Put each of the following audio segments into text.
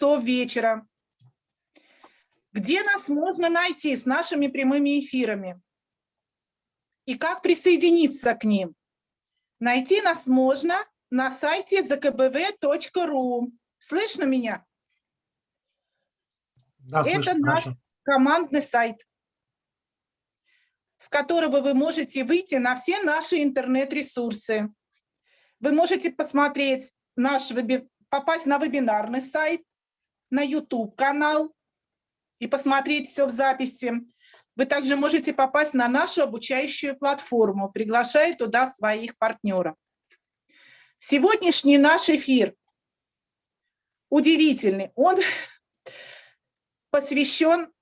часов вечера. Где нас можно найти с нашими прямыми эфирами? И как присоединиться к ним? Найти нас можно на сайте zkbv.ru. Слышно меня? Да, Это слышно, наш хорошо. командный сайт, с которого вы можете выйти на все наши интернет-ресурсы. Вы можете посмотреть наш попасть на вебинарный сайт, на YouTube-канал и посмотреть все в записи. Вы также можете попасть на нашу обучающую платформу, приглашая туда своих партнеров. Сегодняшний наш эфир удивительный. Он посвящен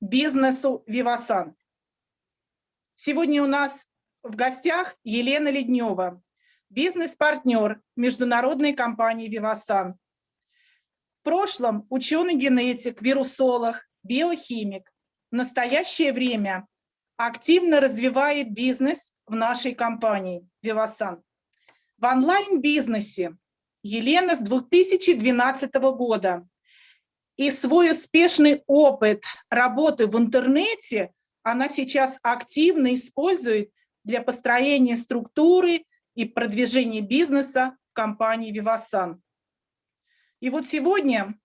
бизнесу Вивасан. Сегодня у нас в гостях Елена Леднева, бизнес-партнер международной компании Вивасан. В прошлом ученый-генетик, вирусолог, биохимик. В настоящее время активно развивает бизнес в нашей компании Вивасан. В онлайн-бизнесе Елена с 2012 года и свой успешный опыт работы в интернете она сейчас активно использует для построения структуры и продвижения бизнеса в компании Vivasan. И вот сегодня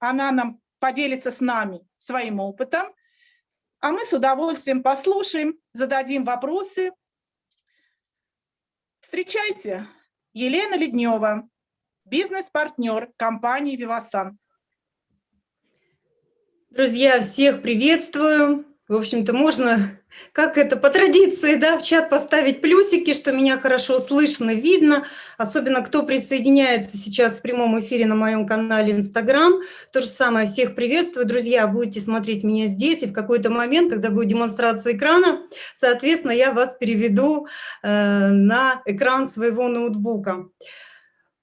она нам поделится с нами своим опытом, а мы с удовольствием послушаем, зададим вопросы. Встречайте, Елена Леднева, бизнес-партнер компании Vivasan. Друзья, всех приветствую. В общем-то, можно, как это, по традиции, да, в чат поставить плюсики, что меня хорошо слышно, видно. Особенно, кто присоединяется сейчас в прямом эфире на моем канале Инстаграм. То же самое, всех приветствую. Друзья, будете смотреть меня здесь, и в какой-то момент, когда будет демонстрация экрана, соответственно, я вас переведу э, на экран своего ноутбука.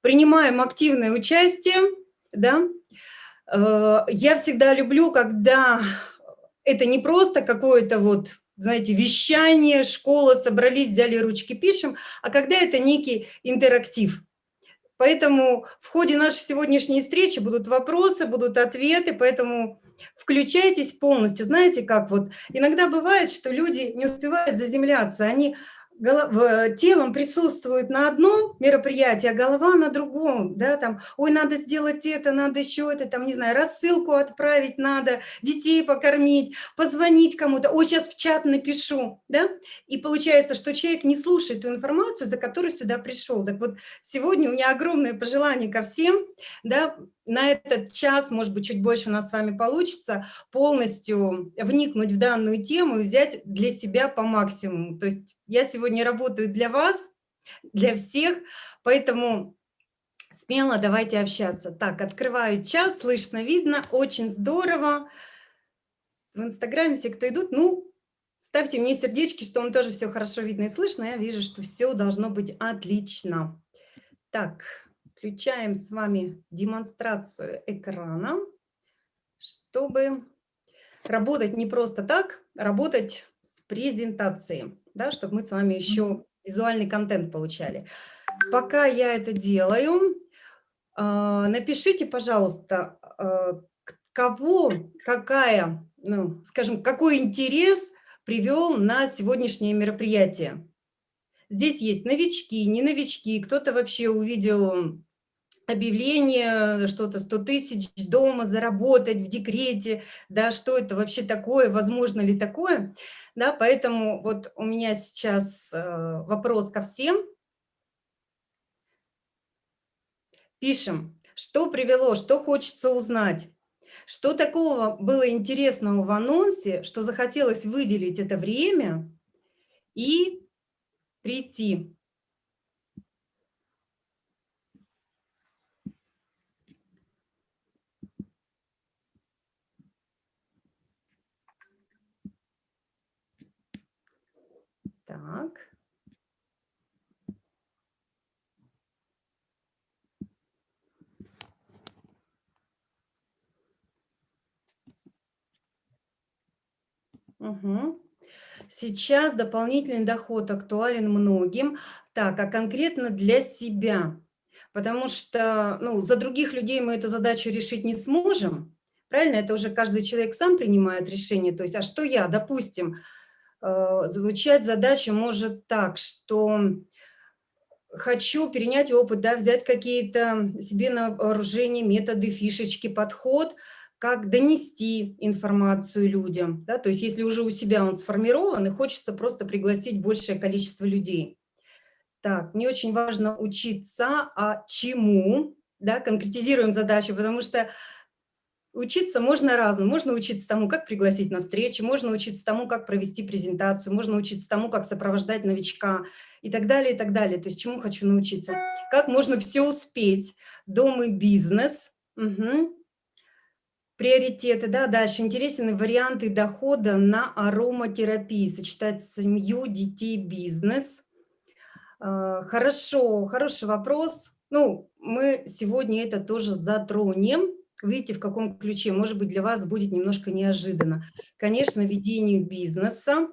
Принимаем активное участие, да, Э, я всегда люблю, когда это не просто какое-то вот, знаете, вещание, школа, собрались, взяли ручки, пишем, а когда это некий интерактив. Поэтому в ходе нашей сегодняшней встречи будут вопросы, будут ответы, поэтому включайтесь полностью. Знаете, как вот иногда бывает, что люди не успевают заземляться, они телом присутствует на одном мероприятии, а голова на другом, да, там, ой, надо сделать это, надо еще это, там, не знаю, рассылку отправить надо, детей покормить, позвонить кому-то, ой, сейчас в чат напишу, да, и получается, что человек не слушает ту информацию, за которой сюда пришел. Так вот, сегодня у меня огромное пожелание ко всем, да, на этот час, может быть, чуть больше у нас с вами получится, полностью вникнуть в данную тему и взять для себя по максимуму. То есть я сегодня работаю для вас, для всех, поэтому смело давайте общаться. Так, открываю чат, слышно, видно, очень здорово. В Инстаграме все, кто идут, ну, ставьте мне сердечки, что вам тоже все хорошо видно и слышно. Я вижу, что все должно быть отлично. Так, Включаем с вами демонстрацию экрана, чтобы работать не просто так, работать с презентацией, да, чтобы мы с вами еще визуальный контент получали. Пока я это делаю, а, напишите, пожалуйста, а, кого, какая, ну, скажем, какой интерес привел на сегодняшнее мероприятие. Здесь есть новички, не новички, кто-то вообще увидел объявление, что-то 100 тысяч дома заработать в декрете, да, что это вообще такое, возможно ли такое, да, поэтому вот у меня сейчас э, вопрос ко всем. Пишем, что привело, что хочется узнать, что такого было интересного в анонсе, что захотелось выделить это время и прийти. Так. Угу. Сейчас дополнительный доход актуален многим. Так, а конкретно для себя. потому что ну, за других людей мы эту задачу решить не сможем. Правильно? Это уже каждый человек сам принимает решение. То есть, а что я? Допустим, звучать задача может так, что хочу перенять опыт, да, взять какие-то себе на вооружение методы, фишечки, подход, как донести информацию людям. Да? То есть если уже у себя он сформирован, и хочется просто пригласить большее количество людей. Так, мне очень важно учиться, а чему, да, конкретизируем задачу, потому что учиться можно разному. Можно учиться тому, как пригласить на встречу, можно учиться тому, как провести презентацию, можно учиться тому, как сопровождать новичка и так далее, и так далее. То есть чему хочу научиться. Как можно все успеть. Дом и бизнес. Угу. Приоритеты, да, дальше. Интересны варианты дохода на ароматерапии. Сочетать семью, детей, бизнес. А, хорошо, хороший вопрос. Ну, мы сегодня это тоже затронем. Видите, в каком ключе, может быть, для вас будет немножко неожиданно. Конечно, ведению бизнеса.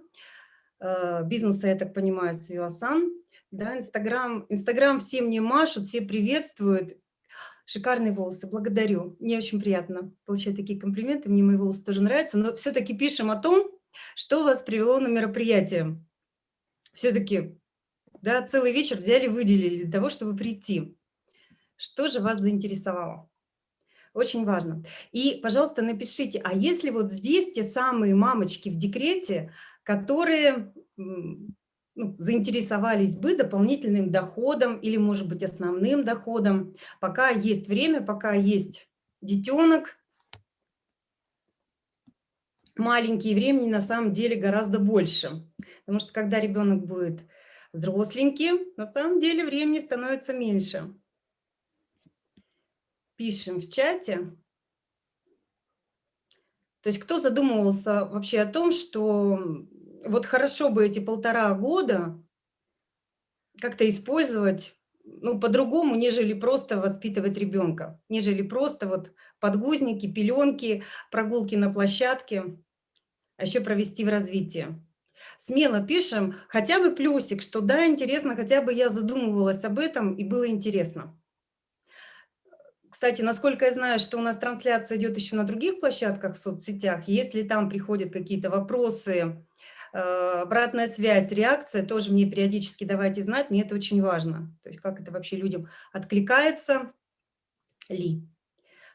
А, бизнеса, я так понимаю, с Виосан. Да, Инстаграм, Инстаграм все мне машут, все приветствуют. Шикарные волосы, благодарю. Мне очень приятно получать такие комплименты, мне мои волосы тоже нравятся, но все-таки пишем о том, что вас привело на мероприятие. Все-таки да, целый вечер взяли, выделили для того, чтобы прийти. Что же вас заинтересовало? Очень важно. И, пожалуйста, напишите, а если вот здесь те самые мамочки в декрете, которые ну, заинтересовались бы дополнительным доходом или, может быть, основным доходом, пока есть время, пока есть детенок, маленький, времени на самом деле гораздо больше. Потому что когда ребенок будет взросленькие, на самом деле времени становится меньше. Пишем в чате. То есть кто задумывался вообще о том, что вот хорошо бы эти полтора года как-то использовать ну, по-другому, нежели просто воспитывать ребенка, нежели просто вот подгузники, пеленки, прогулки на площадке, а еще провести в развитии смело пишем хотя бы плюсик, что да, интересно, хотя бы я задумывалась об этом и было интересно. Кстати, насколько я знаю, что у нас трансляция идет еще на других площадках в соцсетях, если там приходят какие-то вопросы, э, обратная связь, реакция, тоже мне периодически давайте знать, мне это очень важно. То есть как это вообще людям откликается ли.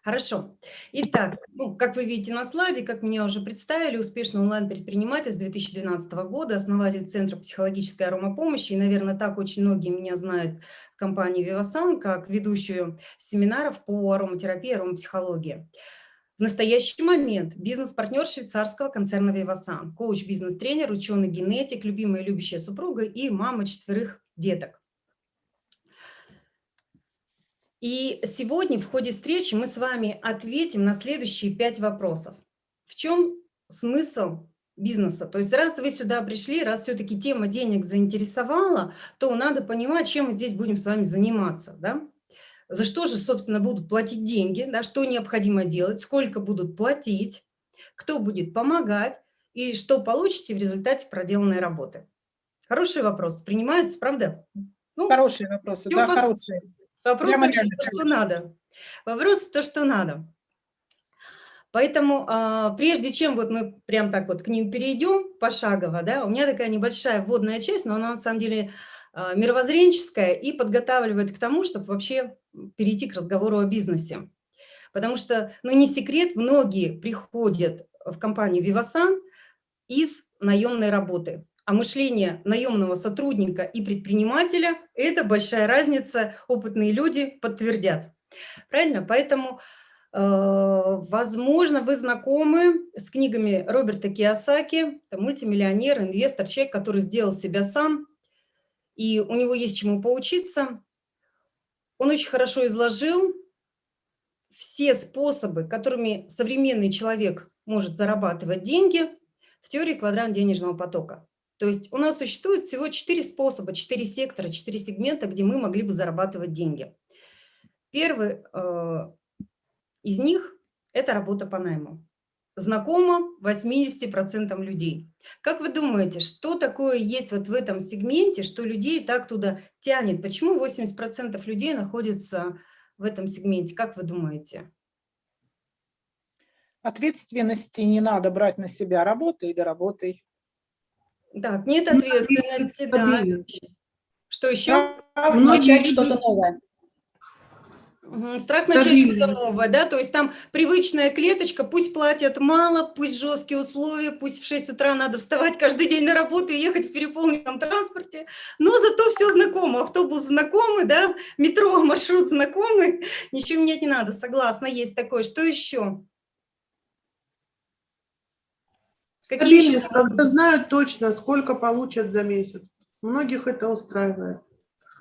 Хорошо. Итак, ну, как вы видите на слайде, как меня уже представили, успешный онлайн-предприниматель с 2012 года, основатель Центра психологической аромапомощи. И, наверное, так очень многие меня знают в компании Vivasan, как ведущую семинаров по ароматерапии, аромапсихологии. В настоящий момент бизнес-партнер швейцарского концерна Vivasan, коуч, бизнес-тренер, ученый-генетик, любимая любящая супруга и мама четверых деток. И сегодня в ходе встречи мы с вами ответим на следующие пять вопросов. В чем смысл бизнеса? То есть раз вы сюда пришли, раз все-таки тема денег заинтересовала, то надо понимать, чем мы здесь будем с вами заниматься. Да? За что же, собственно, будут платить деньги, да? что необходимо делать, сколько будут платить, кто будет помогать и что получите в результате проделанной работы. Хороший вопрос. Принимается, правда? Ну, хорошие вопросы, да, хорошие. Вопрос то, что надо. Вопрос то, что надо. Поэтому а, прежде чем вот мы прям так вот к ним перейдем пошагово, да, у меня такая небольшая вводная часть, но она на самом деле а, мировоззренческая и подготавливает к тому, чтобы вообще перейти к разговору о бизнесе. Потому что, ну не секрет, многие приходят в компанию Vivasan из наемной работы. А мышление наемного сотрудника и предпринимателя – это большая разница, опытные люди подтвердят. Правильно? Поэтому, э, возможно, вы знакомы с книгами Роберта Киосаки, это мультимиллионер, инвестор, человек, который сделал себя сам, и у него есть чему поучиться. Он очень хорошо изложил все способы, которыми современный человек может зарабатывать деньги в теории квадрант денежного потока. То есть у нас существует всего четыре способа, четыре сектора, четыре сегмента, где мы могли бы зарабатывать деньги. Первый э, из них – это работа по найму. знакомо 80% людей. Как вы думаете, что такое есть вот в этом сегменте, что людей так туда тянет? Почему 80% людей находятся в этом сегменте? Как вы думаете? Ответственности не надо брать на себя, работай и доработай. Так, нет ответственности, да. Что еще? Начать что-то новое. Страх начать что-то новое, да, то есть там привычная клеточка, пусть платят мало, пусть жесткие условия, пусть в 6 утра надо вставать каждый день на работу и ехать в переполненном транспорте, но зато все знакомо, автобус знакомый, да, метро, маршрут знакомый, ничего менять не надо, согласна, есть такое. Что еще? Какие еще? Когда знают точно, сколько получат за месяц. Многих это устраивает.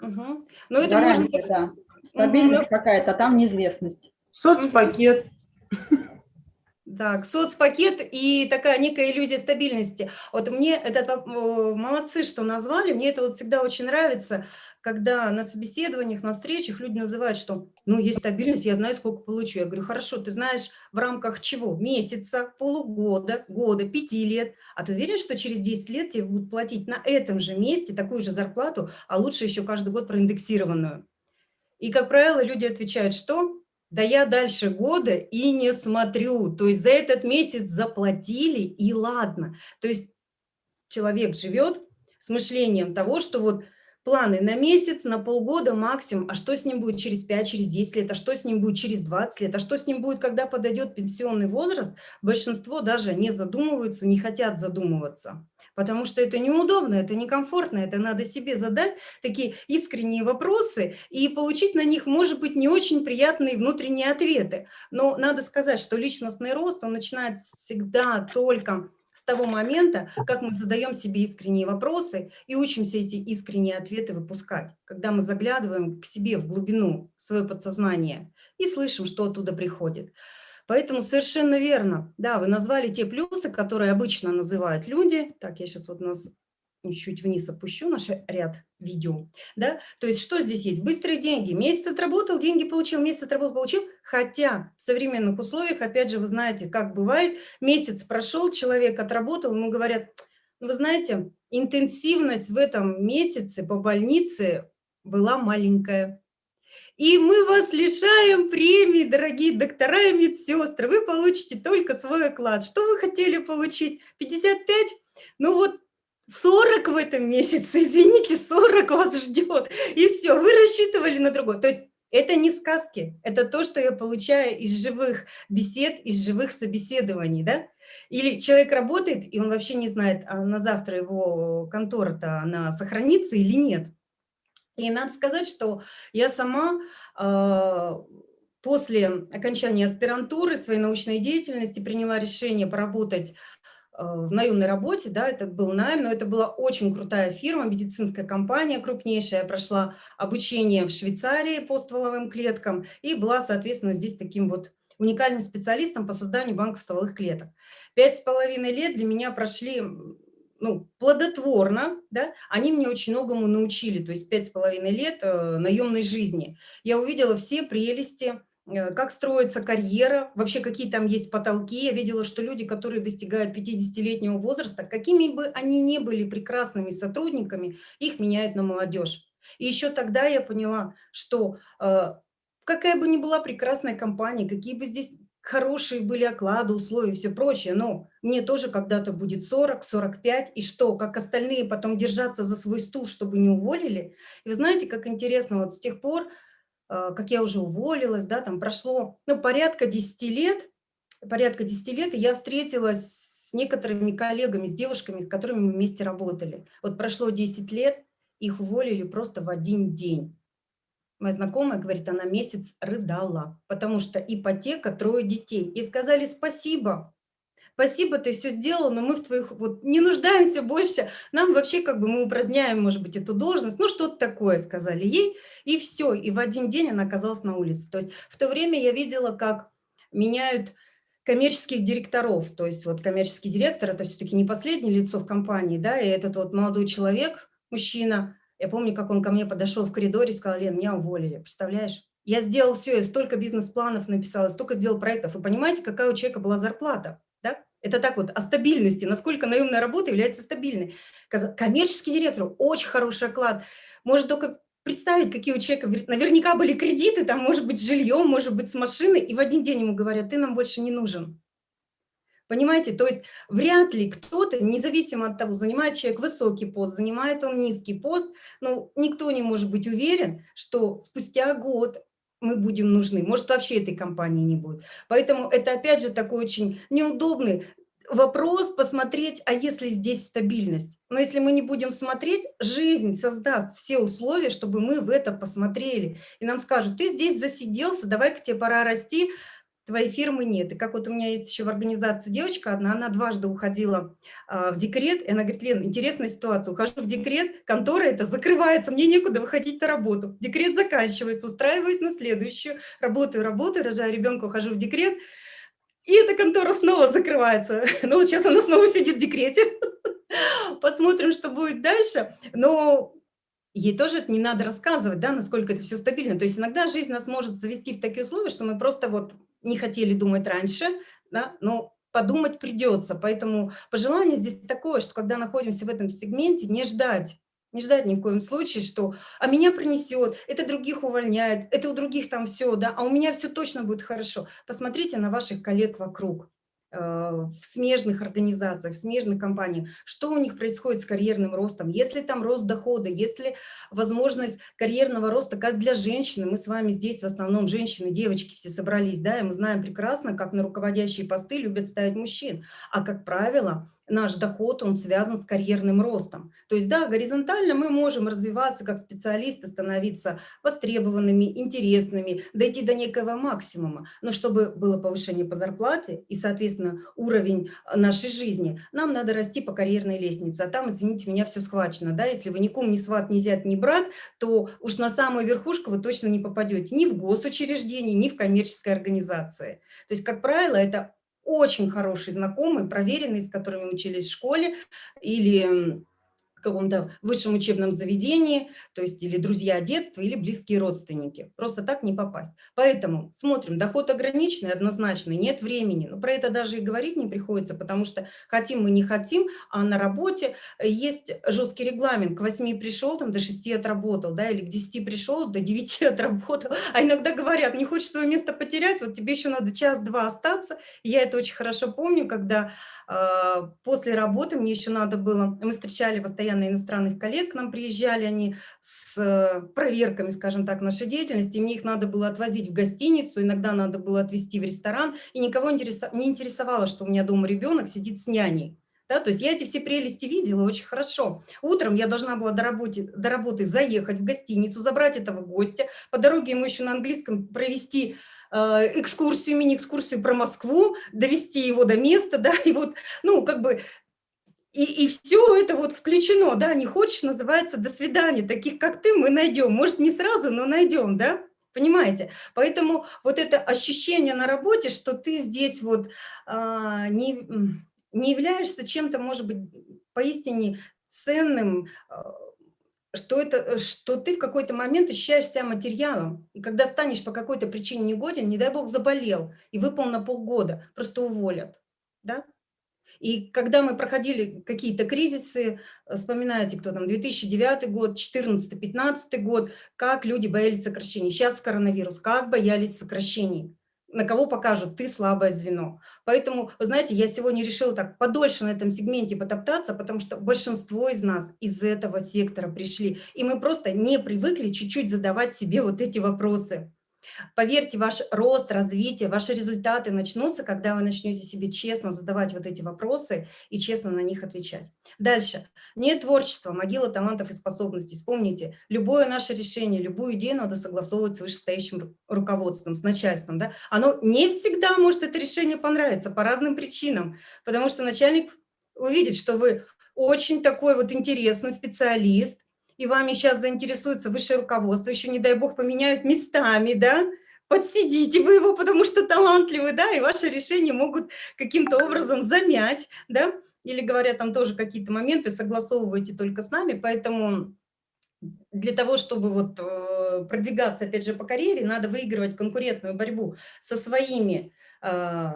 Угу. Но это Гарантия, можно... Да. Стабильность угу. какая-то, там неизвестность. Соцпакет. Так, соцпакет и такая некая иллюзия стабильности. Вот мне этот, молодцы, что назвали, мне это вот всегда очень нравится, когда на собеседованиях, на встречах люди называют, что ну есть стабильность, я знаю, сколько получу. Я говорю, хорошо, ты знаешь в рамках чего? Месяца, полугода, года, пяти лет. А ты уверен, что через 10 лет тебе будут платить на этом же месте такую же зарплату, а лучше еще каждый год проиндексированную? И, как правило, люди отвечают, что да я дальше года и не смотрю. То есть за этот месяц заплатили, и ладно. То есть человек живет с мышлением того, что вот планы на месяц, на полгода максимум, а что с ним будет через 5, через 10 лет, а что с ним будет через 20 лет, а что с ним будет, когда подойдет пенсионный возраст, большинство даже не задумываются, не хотят задумываться потому что это неудобно, это некомфортно, это надо себе задать такие искренние вопросы и получить на них, может быть, не очень приятные внутренние ответы. Но надо сказать, что личностный рост, он начинается всегда только с того момента, как мы задаем себе искренние вопросы и учимся эти искренние ответы выпускать, когда мы заглядываем к себе в глубину, в свое подсознание и слышим, что оттуда приходит. Поэтому совершенно верно. Да, вы назвали те плюсы, которые обычно называют люди. Так, я сейчас вот нас чуть вниз опущу наш ряд видео. Да? То есть что здесь есть? Быстрые деньги. Месяц отработал, деньги получил, месяц отработал, получил. Хотя в современных условиях, опять же, вы знаете, как бывает, месяц прошел, человек отработал, ему говорят, вы знаете, интенсивность в этом месяце по больнице была маленькая. И мы вас лишаем премии, дорогие доктора и медсестры. Вы получите только свой оклад. Что вы хотели получить? 55? Ну вот 40 в этом месяце, извините, 40 вас ждет. И все, вы рассчитывали на другой. То есть это не сказки, это то, что я получаю из живых бесед, из живых собеседований, да? Или человек работает, и он вообще не знает, а на завтра его контора-то она сохранится или нет. И надо сказать, что я сама э, после окончания аспирантуры своей научной деятельности приняла решение поработать э, в наемной работе, да, это был найм, но это была очень крутая фирма, медицинская компания крупнейшая, я прошла обучение в Швейцарии по стволовым клеткам и была, соответственно, здесь таким вот уникальным специалистом по созданию банков стволовых клеток. Пять с половиной лет для меня прошли ну, плодотворно, да, они мне очень многому научили, то есть пять с половиной лет э, наемной жизни. Я увидела все прелести, э, как строится карьера, вообще какие там есть потолки. Я видела, что люди, которые достигают 50-летнего возраста, какими бы они ни были прекрасными сотрудниками, их меняют на молодежь. И еще тогда я поняла, что э, какая бы ни была прекрасная компания, какие бы здесь хорошие были оклады, условия, все прочее, но мне тоже когда-то будет 40, 45, и что, как остальные потом держаться за свой стул, чтобы не уволили? И вы знаете, как интересно, вот с тех пор, э, как я уже уволилась, да, там прошло, ну, порядка 10 лет, порядка 10 лет, и я встретилась с некоторыми коллегами, с девушками, с которыми мы вместе работали. Вот прошло 10 лет, их уволили просто в один день. Моя знакомая, говорит, она месяц рыдала, потому что ипотека, трое детей. И сказали спасибо, спасибо, ты все сделал, но мы в твоих, вот не нуждаемся больше, нам вообще как бы мы упраздняем, может быть, эту должность, ну что-то такое, сказали ей, и все, и в один день она оказалась на улице. То есть в то время я видела, как меняют коммерческих директоров, то есть вот коммерческий директор – это все-таки не последнее лицо в компании, да, и этот вот молодой человек, мужчина, я помню, как он ко мне подошел в коридоре и сказал, Лен, меня уволили, представляешь? Я сделал все, я столько бизнес-планов написала, столько сделал проектов. И понимаете, какая у человека была зарплата? Да? Это так вот, о стабильности, насколько наемная работа является стабильной. Коммерческий директор, очень хороший оклад. Может только представить, какие у человека наверняка были кредиты, там, может быть, жильем, может быть, с машиной, и в один день ему говорят, ты нам больше не нужен. Понимаете, то есть вряд ли кто-то, независимо от того, занимает человек высокий пост, занимает он низкий пост, ну, никто не может быть уверен, что спустя год мы будем нужны. Может, вообще этой компании не будет. Поэтому это, опять же, такой очень неудобный вопрос посмотреть, а если здесь стабильность? Но если мы не будем смотреть, жизнь создаст все условия, чтобы мы в это посмотрели. И нам скажут, ты здесь засиделся, давай-ка тебе пора расти, твоей фирмы нет. И как вот у меня есть еще в организации девочка одна, она дважды уходила а, в декрет, и она говорит, Лен, интересная ситуация, ухожу в декрет, контора это закрывается, мне некуда выходить на работу. Декрет заканчивается, устраиваюсь на следующую, работаю, работаю, рожаю ребенка, ухожу в декрет, и эта контора снова закрывается. Ну вот сейчас она снова сидит в декрете. Посмотрим, что будет дальше. Но ей тоже это не надо рассказывать, да, насколько это все стабильно. То есть иногда жизнь нас может завести в такие условия, что мы просто вот не хотели думать раньше, да, но подумать придется. Поэтому пожелание здесь такое, что когда находимся в этом сегменте, не ждать, не ждать ни в коем случае, что «а меня принесет, это других увольняет, это у других там все, да, а у меня все точно будет хорошо». Посмотрите на ваших коллег вокруг. Э, в смежных организациях, в смежных компаниях, что у них происходит с карьерным ростом, если там рост дохода, если возможность карьерного роста, как для женщины, мы с вами здесь в основном женщины, девочки все собрались, да, и мы знаем прекрасно, как на руководящие посты любят ставить мужчин, а как правило, наш доход, он связан с карьерным ростом. То есть, да, горизонтально мы можем развиваться как специалисты, становиться востребованными, интересными, дойти до некого максимума. Но чтобы было повышение по зарплате и, соответственно, уровень нашей жизни, нам надо расти по карьерной лестнице. А там, извините меня, все схвачено. Да? Если вы ни кум, ни сват, ни зять, ни брат, то уж на самую верхушку вы точно не попадете ни в госучреждение, ни в коммерческой организации. То есть, как правило, это очень хороший знакомый, проверенный, с которыми учились в школе или каком-то высшем учебном заведении, то есть или друзья детства, или близкие родственники. Просто так не попасть. Поэтому смотрим, доход ограниченный, однозначно, нет времени. Но про это даже и говорить не приходится, потому что хотим мы не хотим, а на работе есть жесткий регламент. К 8 пришел, там до 6 отработал, да, или к 10 пришел, до 9 отработал. А иногда говорят, не хочешь свое место потерять, вот тебе еще надо час-два остаться. Я это очень хорошо помню, когда э, после работы мне еще надо было, мы встречали постоянно постоянно иностранных коллег к нам приезжали, они с э, проверками, скажем так, нашей деятельности, мне их надо было отвозить в гостиницу, иногда надо было отвезти в ресторан, и никого не интересовало, что у меня дома ребенок сидит с няней. Да, то есть я эти все прелести видела очень хорошо. Утром я должна была до работы, до работы заехать в гостиницу, забрать этого гостя, по дороге ему еще на английском провести э, экскурсию, мини-экскурсию про Москву, довести его до места, да, и вот, ну, как бы и, и все это вот включено, да, не хочешь, называется «до свидания», таких как ты мы найдем, может не сразу, но найдем, да, понимаете? Поэтому вот это ощущение на работе, что ты здесь вот а, не, не являешься чем-то, может быть, поистине ценным, а, что, это, что ты в какой-то момент ощущаешь себя материалом. И когда станешь по какой-то причине негоден, не дай бог заболел и выпал на полгода, просто уволят. Да? И когда мы проходили какие-то кризисы, э, вспоминаете, кто там, 2009 год, 2014-2015 год, как люди боялись сокращений. Сейчас коронавирус, как боялись сокращений. На кого покажут, ты слабое звено. Поэтому, вы знаете, я сегодня решила так подольше на этом сегменте потоптаться, потому что большинство из нас из этого сектора пришли. И мы просто не привыкли чуть-чуть задавать себе вот эти вопросы. Поверьте, ваш рост, развитие, ваши результаты начнутся, когда вы начнете себе честно задавать вот эти вопросы и честно на них отвечать. Дальше. Нет творчества, могила талантов и способностей. Вспомните, любое наше решение, любую идею надо согласовывать с вышестоящим руководством, с начальством. Да? Оно не всегда может это решение понравиться по разным причинам, потому что начальник увидит, что вы очень такой вот интересный специалист, и вами сейчас заинтересуется высшее руководство, еще, не дай бог, поменяют местами, да, подсидите вы его, потому что талантливый, да, и ваши решения могут каким-то образом замять, да, или говорят там тоже какие-то моменты, согласовывайте только с нами, поэтому для того, чтобы вот э, продвигаться, опять же, по карьере, надо выигрывать конкурентную борьбу со своими э,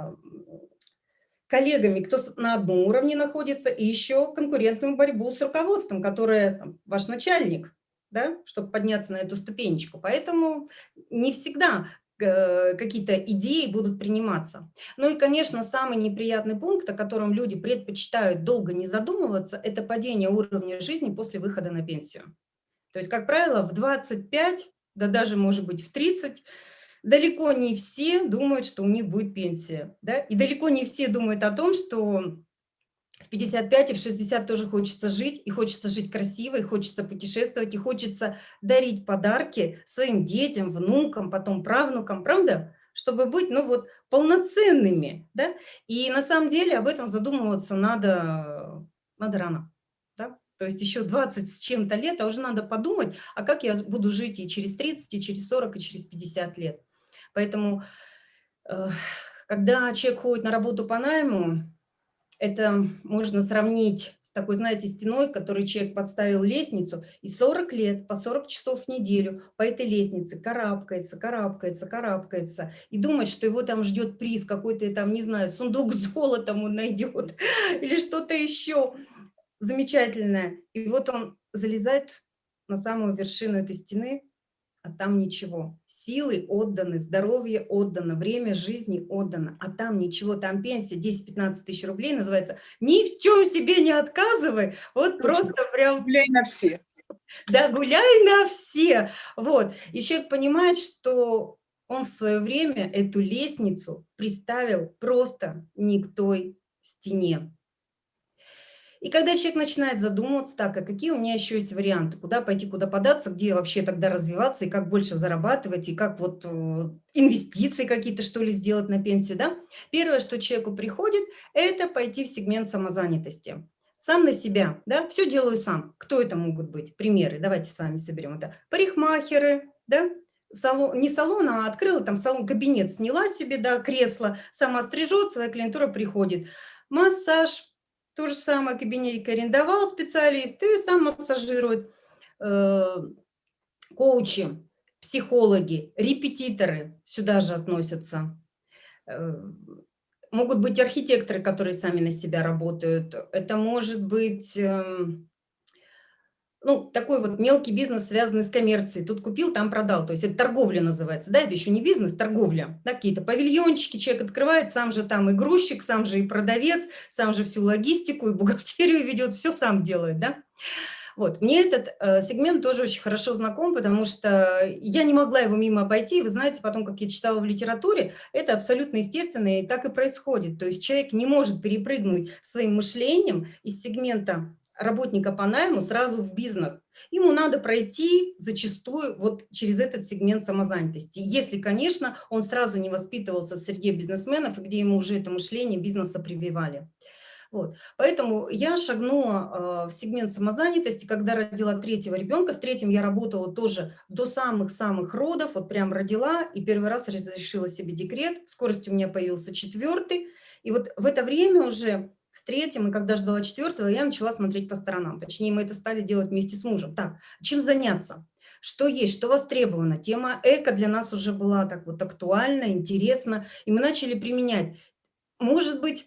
коллегами, кто на одном уровне находится, и еще конкурентную борьбу с руководством, которое там, ваш начальник, да, чтобы подняться на эту ступенечку. Поэтому не всегда э, какие-то идеи будут приниматься. Ну и, конечно, самый неприятный пункт, о котором люди предпочитают долго не задумываться, это падение уровня жизни после выхода на пенсию. То есть, как правило, в 25, да даже, может быть, в 30, далеко не все думают, что у них будет пенсия. Да? И далеко не все думают о том, что в 55 и в 60 тоже хочется жить, и хочется жить красиво, и хочется путешествовать, и хочется дарить подарки своим детям, внукам, потом правнукам, правда? Чтобы быть, ну вот, полноценными, да? И на самом деле об этом задумываться надо, надо рано, да? То есть еще 20 с чем-то лет, а уже надо подумать, а как я буду жить и через 30, и через 40, и через 50 лет. Поэтому, э, когда человек ходит на работу по найму, это можно сравнить с такой, знаете, стеной, которой человек подставил лестницу, и 40 лет, по 40 часов в неделю по этой лестнице карабкается, карабкается, карабкается, и думает, что его там ждет приз, какой-то там, не знаю, сундук с золотом он найдет, или что-то еще замечательное. И вот он залезает на самую вершину этой стены, а там ничего. Силы отданы, здоровье отдано, время жизни отдано, а там ничего, там пенсия 10-15 тысяч рублей называется. Ни в чем себе не отказывай, вот Точно. просто прям... Гуляй на все. Да, гуляй на все. Вот. И человек понимает, что он в свое время эту лестницу приставил просто не к той стене. И когда человек начинает задумываться, так, а какие у меня еще есть варианты, куда пойти, куда податься, где вообще тогда развиваться, и как больше зарабатывать, и как вот э, инвестиции какие-то, что ли, сделать на пенсию, да? Первое, что человеку приходит, это пойти в сегмент самозанятости. Сам на себя, да, все делаю сам. Кто это могут быть? Примеры, давайте с вами соберем. Это парикмахеры, да, салон, не салон, а открыла там салон, кабинет сняла себе, да, кресло, сама стрижет, своя клиентура приходит. Массаж, то же самое кабинетик арендовал специалист и сам массажирует. Э, коучи, психологи, репетиторы сюда же относятся. Э, могут быть архитекторы, которые сами на себя работают. Это может быть... Э, ну, такой вот мелкий бизнес, связанный с коммерцией. Тут купил, там продал. То есть это торговля называется. Да, это еще не бизнес, торговля. Да, Какие-то павильончики человек открывает, сам же там и грузчик, сам же и продавец, сам же всю логистику и бухгалтерию ведет, все сам делает, да. Вот, мне этот э, сегмент тоже очень хорошо знаком, потому что я не могла его мимо обойти. Вы знаете, потом, как я читала в литературе, это абсолютно естественно, и так и происходит. То есть человек не может перепрыгнуть своим мышлением из сегмента работника по найму сразу в бизнес. Ему надо пройти зачастую вот через этот сегмент самозанятости. Если, конечно, он сразу не воспитывался в среде бизнесменов, где ему уже это мышление бизнеса прививали. Вот. Поэтому я шагнула э, в сегмент самозанятости, когда родила третьего ребенка. С третьим я работала тоже до самых-самых родов, вот прям родила, и первый раз разрешила себе декрет. В у меня появился четвертый. И вот в это время уже с третьим, и когда ждала четвертого, я начала смотреть по сторонам. Точнее, мы это стали делать вместе с мужем. Так, чем заняться? Что есть, что востребовано? Тема эко для нас уже была так вот актуальна, интересна, и мы начали применять. Может быть,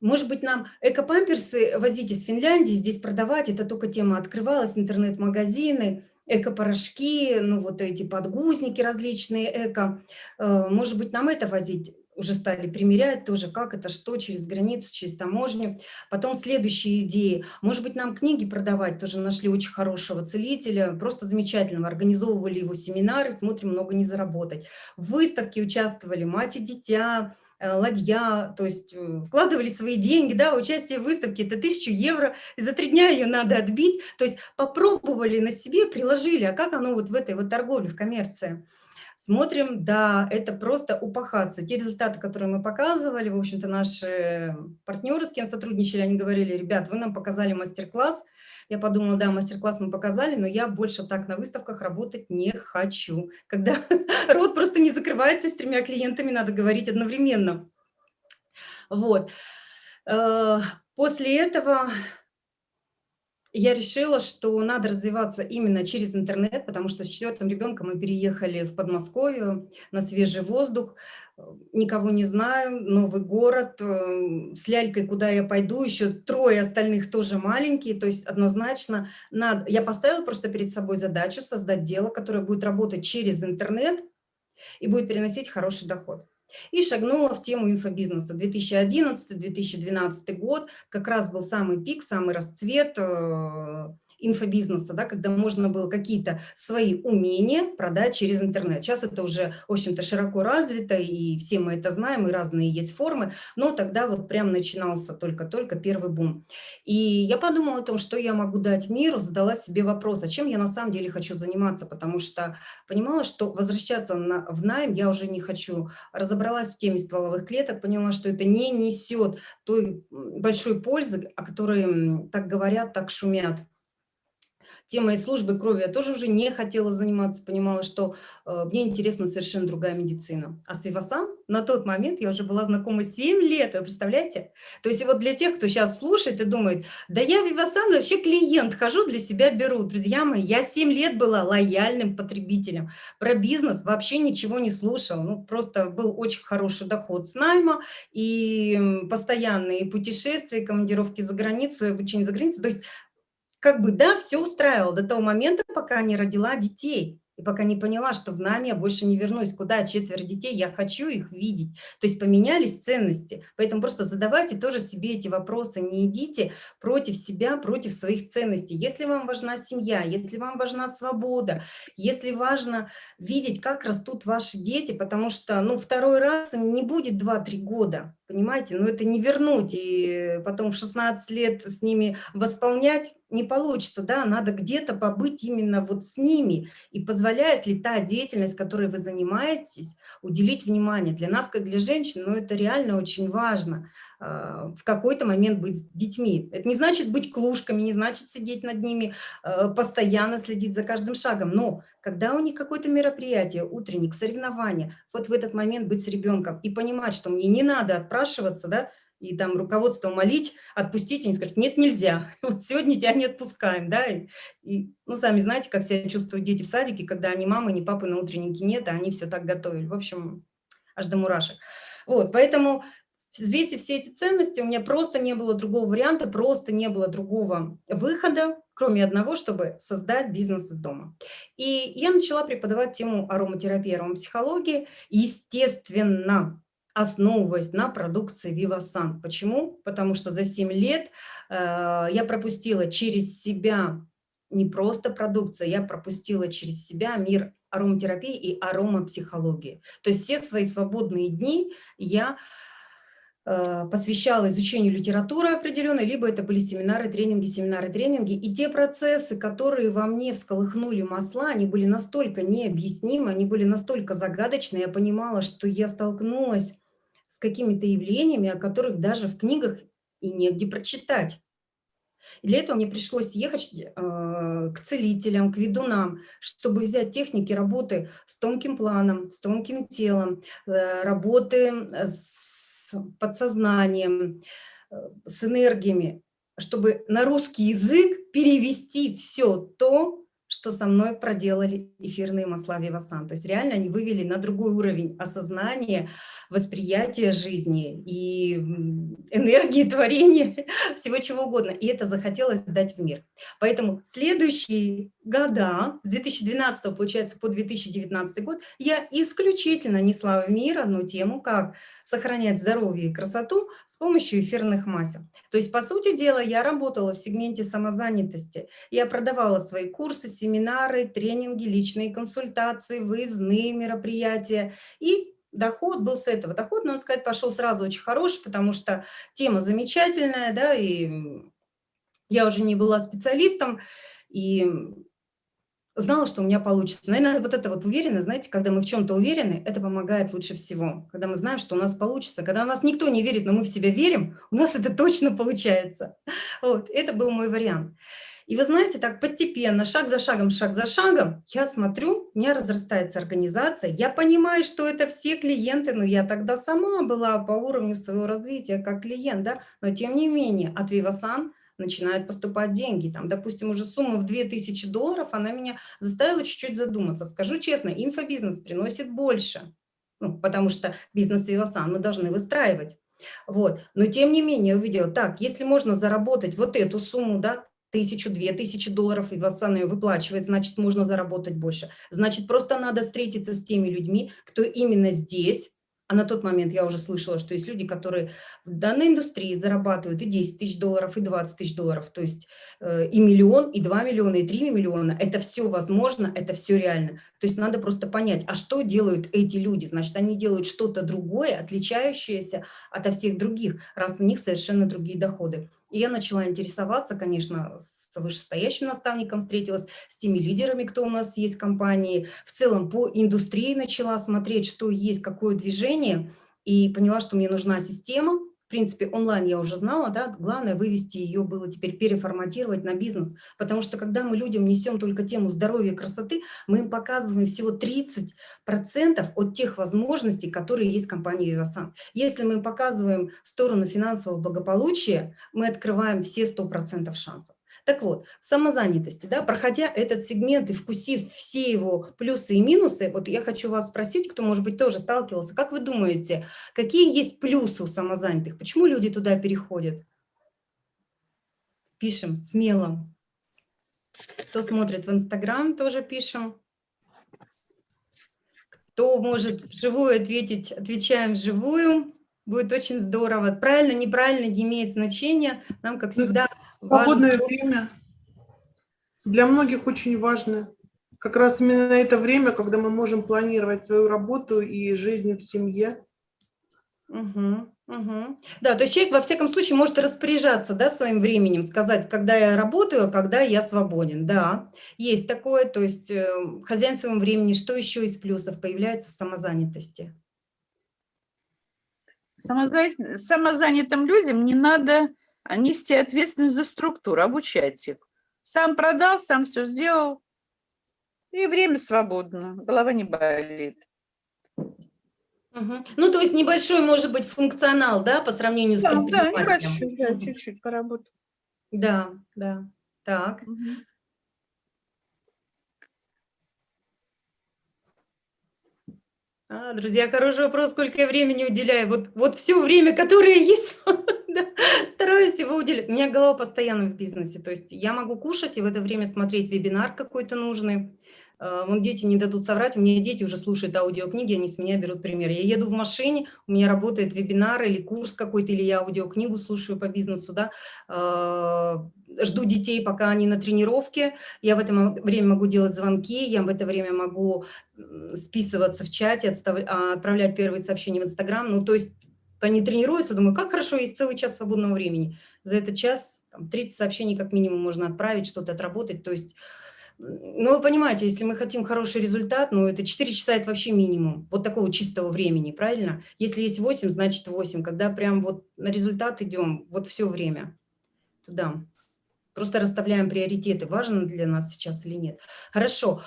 может быть, нам эко-памперсы возить из Финляндии, здесь продавать, это только тема открывалась, интернет-магазины, эко-порошки, ну вот эти подгузники различные эко. Э, может быть, нам это возить? Уже стали примерять тоже, как это, что через границу, через таможню. Потом следующие идеи. Может быть, нам книги продавать, тоже нашли очень хорошего целителя, просто замечательного, организовывали его семинары, смотрим, много не заработать. В выставке участвовали мать и дитя, э, ладья, то есть э, вкладывали свои деньги, да, участие в выставке, это тысячу евро, и за три дня ее надо отбить, то есть попробовали на себе, приложили, а как оно вот в этой вот торговле, в коммерции. Смотрим, да, это просто упахаться. Те результаты, которые мы показывали, в общем-то, наши партнеры, с кем сотрудничали, они говорили, ребят, вы нам показали мастер-класс. Я подумала, да, мастер-класс мы показали, но я больше так на выставках работать не хочу. Когда рот просто не закрывается с тремя клиентами, надо говорить одновременно. Вот. Э, после этого я решила, что надо развиваться именно через интернет, потому что с четвертым ребенком мы переехали в Подмосковье на свежий воздух, никого не знаю, новый город, э, с лялькой куда я пойду, еще трое остальных тоже маленькие, то есть однозначно надо, я поставила просто перед собой задачу создать дело, которое будет работать через интернет и будет приносить хороший доход. И шагнула в тему инфобизнеса. 2011-2012 год как раз был самый пик, самый расцвет э, инфобизнеса, да, когда можно было какие-то свои умения продать через интернет. Сейчас это уже, в общем-то, широко развито, и все мы это знаем, и разные есть формы, но тогда вот прям начинался только-только первый бум. И я подумала о том, что я могу дать миру, задала себе вопрос, а чем я на самом деле хочу заниматься, потому что понимала, что возвращаться на, в найм я уже не хочу. Разобралась в теме стволовых клеток, поняла, что это не несет той большой пользы, о которой так говорят, так шумят темой службы крови я тоже уже не хотела заниматься, понимала, что э, мне интересна совершенно другая медицина. А с Вивасан на тот момент я уже была знакома 7 лет, вы представляете? То есть вот для тех, кто сейчас слушает и думает, да я Вивасан вообще клиент, хожу для себя беру. Друзья мои, я 7 лет была лояльным потребителем. Про бизнес вообще ничего не слушала. Ну, просто был очень хороший доход с найма и постоянные путешествия, командировки за границу, обучение за границу. То есть как бы, да, все устраивало до того момента, пока не родила детей. И пока не поняла, что в нами я больше не вернусь, куда четверо детей, я хочу их видеть. То есть поменялись ценности. Поэтому просто задавайте тоже себе эти вопросы. Не идите против себя, против своих ценностей. Если вам важна семья, если вам важна свобода, если важно видеть, как растут ваши дети, потому что ну, второй раз не будет 2-3 года, понимаете? Но это не вернуть и потом в 16 лет с ними восполнять не получится, да, надо где-то побыть именно вот с ними. И позволяет ли та деятельность, которой вы занимаетесь, уделить внимание. Для нас, как для женщин, ну, это реально очень важно в какой-то момент быть с детьми. Это не значит быть клушками, не значит сидеть над ними, э, постоянно следить за каждым шагом. Но когда у них какое-то мероприятие, утренник, соревнование, вот в этот момент быть с ребенком и понимать, что мне не надо отпрашиваться, да, и там руководство молить, отпустить, они скажут, нет, нельзя, вот сегодня тебя не отпускаем, да, и, и, ну, сами знаете, как себя чувствуют дети в садике, когда ни мамы, ни папы на утреннике нет, а они все так готовили, в общем, аж до мурашек. Вот, поэтому взвесив все эти ценности, у меня просто не было другого варианта, просто не было другого выхода, кроме одного, чтобы создать бизнес из дома. И я начала преподавать тему ароматерапии, аромапсихологии, естественно, основываясь на продукции Vivasan. Почему? Потому что за 7 лет э, я пропустила через себя не просто продукцию, я пропустила через себя мир ароматерапии и аромапсихологии. То есть все свои свободные дни я э, посвящала изучению литературы определенной, либо это были семинары, тренинги, семинары, тренинги. И те процессы, которые во мне всколыхнули масла, они были настолько необъяснимы, они были настолько загадочны. Я понимала, что я столкнулась с какими-то явлениями, о которых даже в книгах и негде прочитать. И для этого мне пришлось ехать э, к целителям, к ведунам, чтобы взять техники работы с тонким планом, с тонким телом, э, работы э, подсознанием, э, с энергиями, чтобы на русский язык перевести все то, что со мной проделали эфирные масла Вивасан. То есть реально они вывели на другой уровень осознания, восприятия жизни и энергии творения, всего чего угодно. И это захотелось дать в мир. Поэтому следующие года, с 2012 получается по 2019 год, я исключительно несла в мир одну тему, как сохранять здоровье и красоту с помощью эфирных масел. То есть, по сути дела, я работала в сегменте самозанятости. Я продавала свои курсы, семинары, тренинги, личные консультации, выездные мероприятия. И доход был с этого. Доход, надо сказать, пошел сразу очень хороший, потому что тема замечательная, да, и я уже не была специалистом, и знала, что у меня получится. Наверное, вот это вот уверенность, знаете, когда мы в чем-то уверены, это помогает лучше всего. Когда мы знаем, что у нас получится. Когда у нас никто не верит, но мы в себя верим, у нас это точно получается. Вот, это был мой вариант. И вы знаете, так постепенно, шаг за шагом, шаг за шагом, я смотрю, у меня разрастается организация, я понимаю, что это все клиенты, но я тогда сама была по уровню своего развития как клиент, да, но тем не менее от Vivasan начинают поступать деньги. Там, допустим, уже сумма в 2000 долларов, она меня заставила чуть-чуть задуматься. Скажу честно, инфобизнес приносит больше, ну, потому что бизнес Вивасан мы должны выстраивать. Вот. Но тем не менее увидела, так, если можно заработать вот эту сумму, да, тысячу, две тысячи долларов, и Васан ее выплачивает, значит, можно заработать больше. Значит, просто надо встретиться с теми людьми, кто именно здесь, а на тот момент я уже слышала, что есть люди, которые в данной индустрии зарабатывают и 10 тысяч долларов, и 20 тысяч долларов. То есть э, и миллион, и 2 миллиона, и 3 миллиона. Это все возможно, это все реально. То есть надо просто понять, а что делают эти люди? Значит, они делают что-то другое, отличающееся от всех других, раз у них совершенно другие доходы. И я начала интересоваться, конечно, с вышестоящим наставником встретилась, с теми лидерами, кто у нас есть в компании. В целом по индустрии начала смотреть, что есть, какое движение, и поняла, что мне нужна система, принципе, онлайн я уже знала, да, главное вывести ее было теперь переформатировать на бизнес, потому что когда мы людям несем только тему здоровья и красоты, мы им показываем всего 30% от тех возможностей, которые есть в компании Vivasan. Если мы показываем сторону финансового благополучия, мы открываем все 100% шансов. Так вот, в самозанятости, да, проходя этот сегмент и вкусив все его плюсы и минусы, вот я хочу вас спросить, кто, может быть, тоже сталкивался, как вы думаете, какие есть плюсы у самозанятых? Почему люди туда переходят? Пишем смело. Кто смотрит в Инстаграм, тоже пишем. Кто может вживую ответить, отвечаем вживую. Будет очень здорово. Правильно, неправильно не имеет значения. Нам, как всегда, Свободное время для многих очень важно. Как раз именно это время, когда мы можем планировать свою работу и жизнь в семье. Угу, угу. Да, то есть человек во всяком случае может распоряжаться да, своим временем, сказать, когда я работаю, а когда я свободен. Да, есть такое, то есть э, хозяин своего времени, что еще из плюсов появляется в самозанятости? Самозанятым людям не надо а нести ответственность за структуру, обучать их. Сам продал, сам все сделал, и время свободно, голова не болит. Угу. Ну, то есть небольшой, может быть, функционал, да, по сравнению с да, предпринимателем? Да, небольшой, да, чуть-чуть поработать. Да, да, так. Угу. А, друзья, хороший вопрос, сколько я времени уделяю. Вот, вот все время, которое есть, стараюсь его уделять. У меня голова постоянно в бизнесе, то есть я могу кушать и в это время смотреть вебинар какой-то нужный. А, вон дети не дадут соврать, у меня дети уже слушают аудиокниги, они с меня берут пример. Я еду в машине, у меня работает вебинар или курс какой-то, или я аудиокнигу слушаю по бизнесу, да, а, жду детей, пока они на тренировке, я в это время могу делать звонки, я в это время могу списываться в чате, а, отправлять первые сообщения в Инстаграм, ну, то есть они тренируются, думаю, как хорошо, есть целый час свободного времени. За этот час там, 30 сообщений как минимум можно отправить, что-то отработать. То есть, ну, вы понимаете, если мы хотим хороший результат, ну, это 4 часа – это вообще минимум. Вот такого чистого времени, правильно? Если есть 8, значит 8. Когда прям вот на результат идем, вот все время туда. Просто расставляем приоритеты, важно для нас сейчас или нет. Хорошо.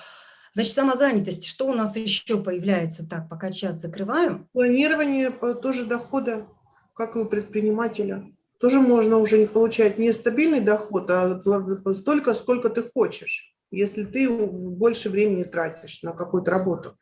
Значит, самозанятость, что у нас еще появляется? Так, пока чат закрываю. Планирование тоже дохода, как и у предпринимателя. Тоже можно уже не получать не стабильный доход, а столько, сколько ты хочешь, если ты больше времени тратишь на какую-то работу.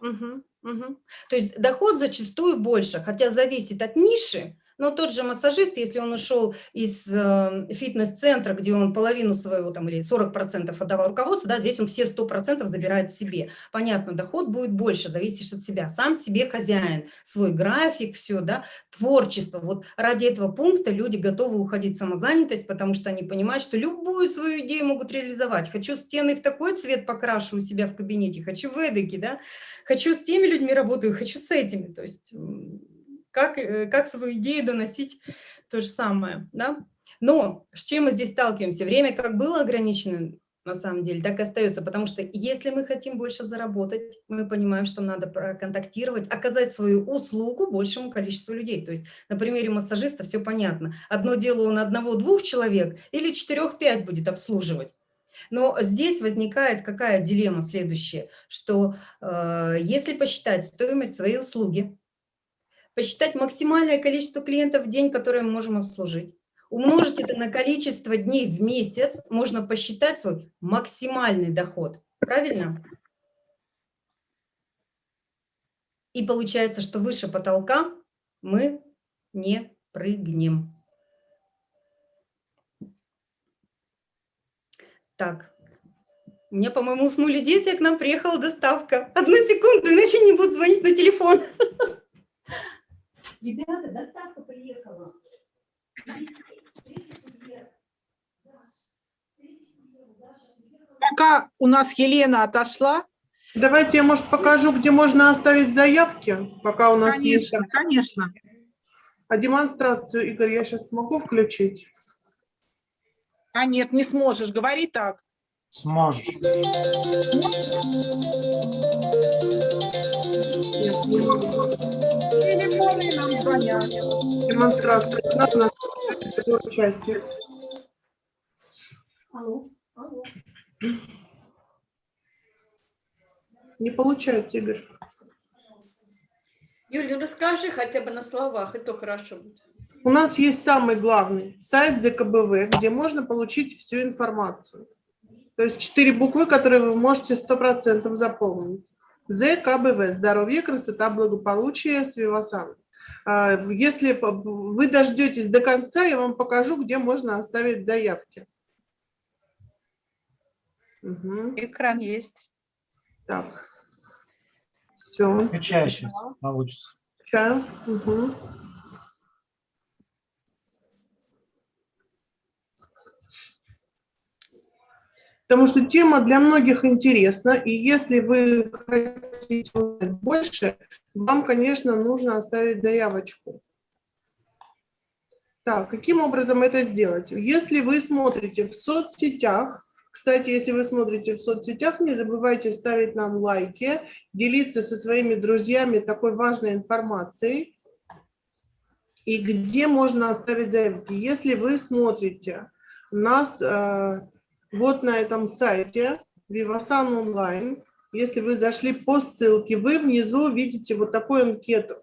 Угу, угу. То есть доход зачастую больше, хотя зависит от ниши, но тот же массажист, если он ушел из э, фитнес-центра, где он половину своего там или 40% отдавал руководству, да, здесь он все 100% забирает себе. Понятно, доход будет больше, зависишь от себя. Сам себе хозяин, свой график, все, да, творчество. Вот ради этого пункта люди готовы уходить в самозанятость, потому что они понимают, что любую свою идею могут реализовать. Хочу стены в такой цвет покрашу у себя в кабинете, хочу в эдаке, да, хочу с теми людьми работаю, хочу с этими. То есть как, э, как свою идею доносить то же самое. Да? Но с чем мы здесь сталкиваемся? Время как было ограничено, на самом деле, так и остается, потому что если мы хотим больше заработать, мы понимаем, что надо проконтактировать, оказать свою услугу большему количеству людей. То есть на примере массажиста все понятно. Одно дело он одного-двух человек или четырех-пять будет обслуживать. Но здесь возникает какая дилемма следующая, что э, если посчитать стоимость своей услуги, посчитать максимальное количество клиентов в день, которые мы можем обслужить, умножить это на количество дней в месяц, можно посчитать свой максимальный доход. Правильно? И получается, что выше потолка мы не прыгнем. Так, у меня, по-моему, уснули дети, а к нам приехала доставка. Одну секунду, иначе не будут звонить на телефон. Ребята, доставка приехала. Пока у нас Елена отошла, Давайте я, может, покажу, где можно оставить заявки, пока у нас есть. конечно, конечно. А демонстрацию, Игорь, я сейчас смогу включить? А нет, не сможешь, говори так. Сможешь. Нет, Демонстрация. На второй части. Алло, алло. Не получается, Игорь. Юля, ну расскажи хотя бы на словах, и то хорошо будет. У нас есть самый главный сайт ЗКБВ, где можно получить всю информацию. То есть четыре буквы, которые вы можете 100% заполнить. ЗКБВ – здоровье, красота, благополучие, с Вивасан. А, Если п- вы дождетесь до конца, я вам покажу, где можно оставить заявки. Мгм. Экран есть. Так. Все. Скачай сейчас, получится. Чаю. Мгм. Потому что тема для многих интересна, и если вы хотите узнать больше, вам, конечно, нужно оставить заявочку. Так, каким образом это сделать? Если вы смотрите в соцсетях, кстати, если вы смотрите в соцсетях, не забывайте ставить нам лайки, делиться со своими друзьями такой важной информацией. И где можно оставить заявки? Если вы смотрите нас э, вот на этом сайте Vivasan Online, если вы зашли по ссылке, вы внизу видите вот такую анкету.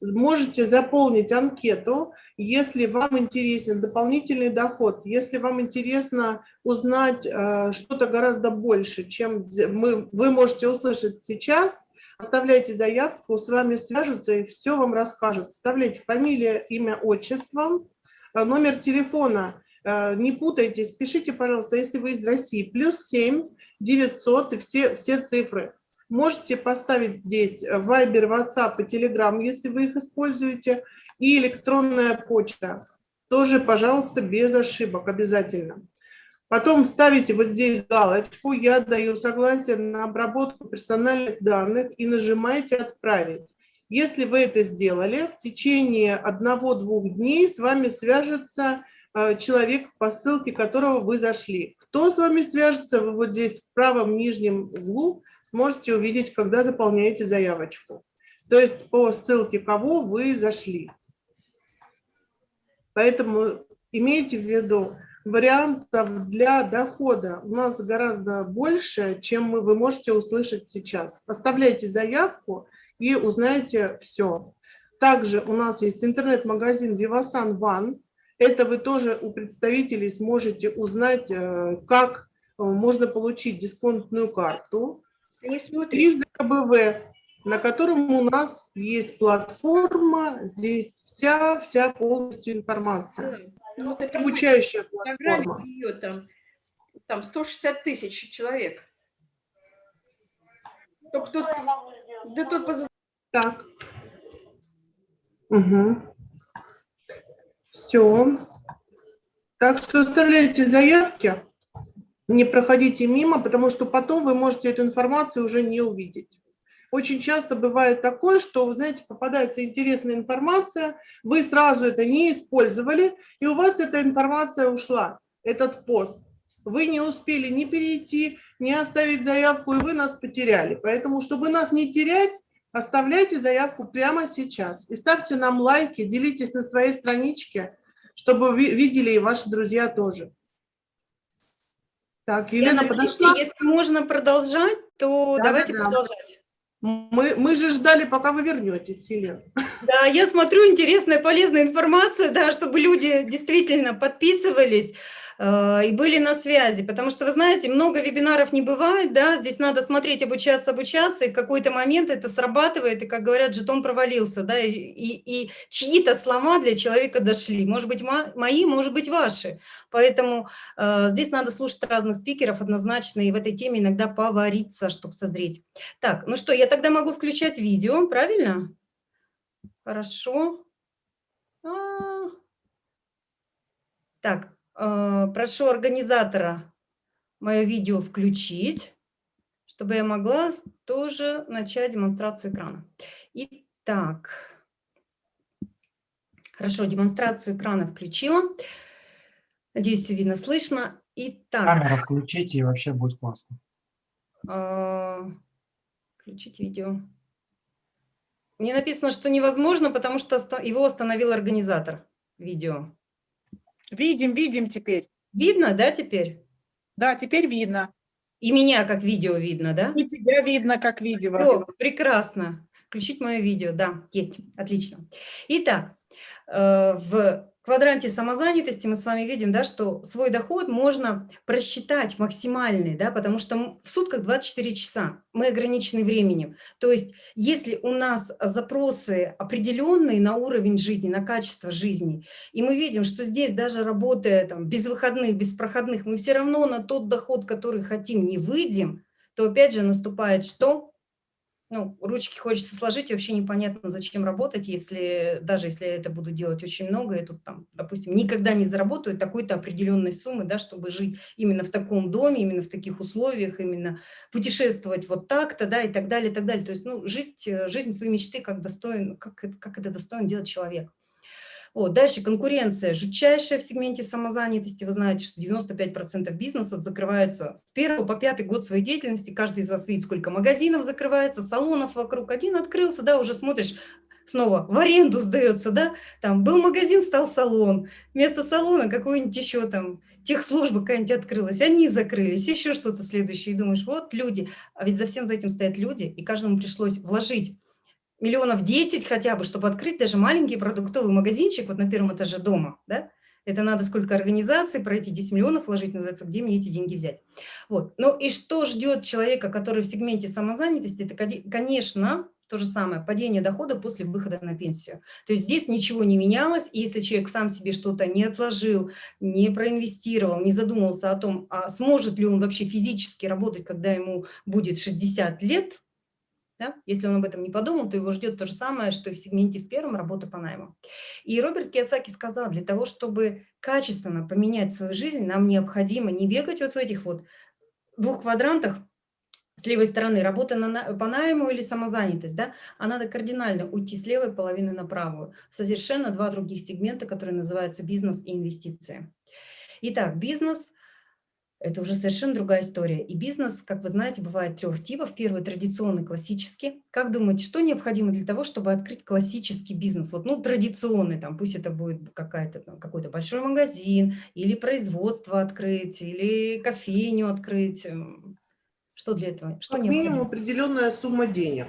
Можете заполнить анкету, если вам интересен дополнительный доход, если вам интересно узнать э, что-то гораздо больше, чем мы, вы можете услышать сейчас, оставляйте заявку, с вами свяжутся и все вам расскажут. Вставляйте фамилия, имя, отчество, э, номер телефона. Э, Не путайтесь, пишите, пожалуйста, если вы из России, плюс 7 900 и все, все цифры. Можете поставить здесь э, Viber, WhatsApp и Telegram, если вы их используете, и электронная почта. Тоже, пожалуйста, без ошибок обязательно. Потом ставите вот здесь галочку «Я даю согласие на обработку персональных данных» и нажимаете «Отправить». Если вы это сделали, в течение одного-двух дней с вами свяжется э, человек, по ссылке которого вы зашли. Кто с вами свяжется, вы вот здесь в правом нижнем углу сможете увидеть, когда заполняете заявочку. То есть по ссылке кого вы зашли. Поэтому имейте в виду, вариантов для дохода у нас гораздо больше, чем вы можете услышать сейчас. Оставляйте заявку и узнаете все. Также у нас есть интернет-магазин Vivasan One. Это вы тоже у представителей сможете узнать, э, как э, можно получить дисконтную карту. Ты не смотришь? И ЗКБВ, на котором у нас есть платформа, здесь вся, вся полностью информация. Ну, вот это Обучающая программе платформа. ее там, там 160 тысяч человек. Только тут, да тут поза- Так. Угу. Все. Так что оставляйте заявки, не проходите мимо, потому что потом вы можете эту информацию уже не увидеть. Очень часто бывает такое, что, вы знаете, попадается интересная информация, вы сразу это не использовали, и у вас эта информация ушла, этот пост. Вы не успели ни перейти, ни оставить заявку, и вы нас потеряли. Поэтому, чтобы нас не терять, Оставляйте заявку прямо сейчас и ставьте нам лайки, делитесь на своей страничке, чтобы ви- видели и ваши друзья тоже. Так, Елена Яна, подошла. Если можно продолжать, то Да, давайте да, продолжать. Мы, мы же ждали, пока вы вернетесь, Елена. Да, я смотрю, интересная, полезная информация, да, чтобы люди действительно подписывались и были на связи, потому что, вы знаете, много вебинаров не бывает, да, здесь надо смотреть, обучаться, обучаться, и в какой-то момент это срабатывает, и, как говорят, жетон провалился, да, и, и, и чьи-то слова для человека дошли, может быть, мои, может быть, ваши, поэтому э, здесь надо слушать разных спикеров однозначно, и в этой теме иногда повариться, чтобы созреть. Так, ну что, я тогда могу включать видео, правильно? Хорошо. А -а -а. Так, э, прошу организатора мое видео включить, чтобы я могла тоже начать демонстрацию экрана. Итак, хорошо, демонстрацию экрана включила. Надеюсь, все видно, слышно. Итак. Камеру включите, и вообще будет классно. Э, включить видео. Мне написано, что невозможно, потому что его остановил организатор видео. Видим, видим теперь. Видно, да, теперь? Да, теперь видно. И меня как видео видно, да? И тебя видно как видео. Все, прекрасно. Включить мое видео, да, есть, отлично. Итак, э, в квадранте самозанятости мы с вами видим, да, что свой доход можно просчитать максимальный, да, потому что в сутках 24 часа, мы ограничены временем. То есть если у нас запросы определенные на уровень жизни, на качество жизни, и мы видим, что здесь даже работая там, без выходных, без проходных, мы все равно на тот доход, который хотим, не выйдем, то опять же наступает что? Ну, ручки хочется сложить, и вообще непонятно, зачем работать, если даже если я это буду делать очень много, и тут там, допустим, никогда не заработаю такой-то определенной суммы, да, чтобы жить именно в таком доме, именно в таких условиях, именно путешествовать вот так-то, да, и так далее, и так далее. То есть, ну, жить э, жизнь своей мечты, как достоин, как, как это достоин делать человек. Вот. Дальше конкуренция жутчайшая в сегменте самозанятости. Вы знаете, что 95% бизнесов закрываются с первого по пятый год своей деятельности. Каждый из вас видит, сколько магазинов закрывается, салонов вокруг. Один открылся, да, уже смотришь, снова в аренду сдается, да, там был магазин, стал салон, вместо салона какой-нибудь еще там техслужба какая-нибудь открылась, они закрылись, еще что-то следующее, и думаешь, вот люди, а ведь за всем за этим стоят люди, и каждому пришлось вложить миллионов 10 хотя бы, чтобы открыть даже маленький продуктовый магазинчик вот на первом этаже дома, да, это надо сколько организаций, про эти 10 миллионов вложить, называется, где мне эти деньги взять. Вот. Ну и что ждет человека, который в сегменте самозанятости, это, конечно, то же самое, падение дохода после выхода на пенсию. То есть здесь ничего не менялось, и если человек сам себе что-то не отложил, не проинвестировал, не задумался о том, а сможет ли он вообще физически работать, когда ему будет 60 лет, да? Если он об этом не подумал, то его ждет то же самое, что и в сегменте в первом работа по найму. И Роберт Киосаки сказал, для того, чтобы качественно поменять свою жизнь, нам необходимо не бегать вот в этих вот двух квадрантах, с левой стороны работа на, по найму или самозанятость, да, а надо кардинально уйти с левой половины на правую. Совершенно два других сегмента, которые называются бизнес и инвестиции. Итак, бизнес это уже совершенно другая история. И бизнес, как вы знаете, бывает трех типов. Первый традиционный, классический. Как думаете, что необходимо для того, чтобы открыть классический бизнес? Вот, ну, традиционный, там, пусть это будет какой-то большой магазин, или производство открыть, или кофейню открыть. Что для этого? Что как минимум определенная сумма денег.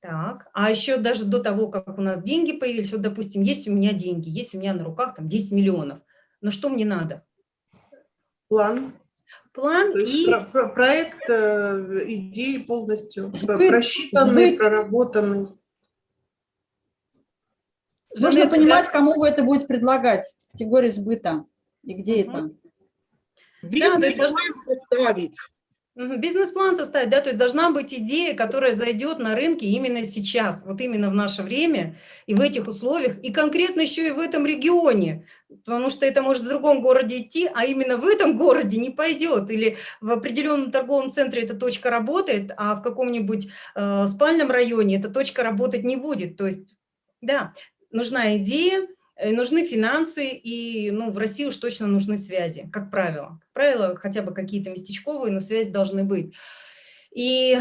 Так, а еще даже до того, как у нас деньги появились, вот, допустим, есть у меня деньги, есть у меня на руках там 10 миллионов, но что мне надо? План. План и... Про, про, проект, э, идеи полностью Сбыт. просчитанный, Сбыт. проработанный. Нужно понимать, кому вы это будете предлагать, категории сбыта и где угу. это. Бизнес-план да, составить. Бизнес-план составить, да, то есть должна быть идея, которая зайдет на рынке именно сейчас, вот именно в наше время и в этих условиях, и конкретно еще и в этом регионе, потому что это может в другом городе идти, а именно в этом городе не пойдет, или в определенном торговом центре эта точка работает, а в каком-нибудь э, спальном районе эта точка работать не будет, то есть, да, нужна идея, нужны финансы, и ну, в России уж точно нужны связи, как правило. Как правило, хотя бы какие-то местечковые, но связи должны быть. И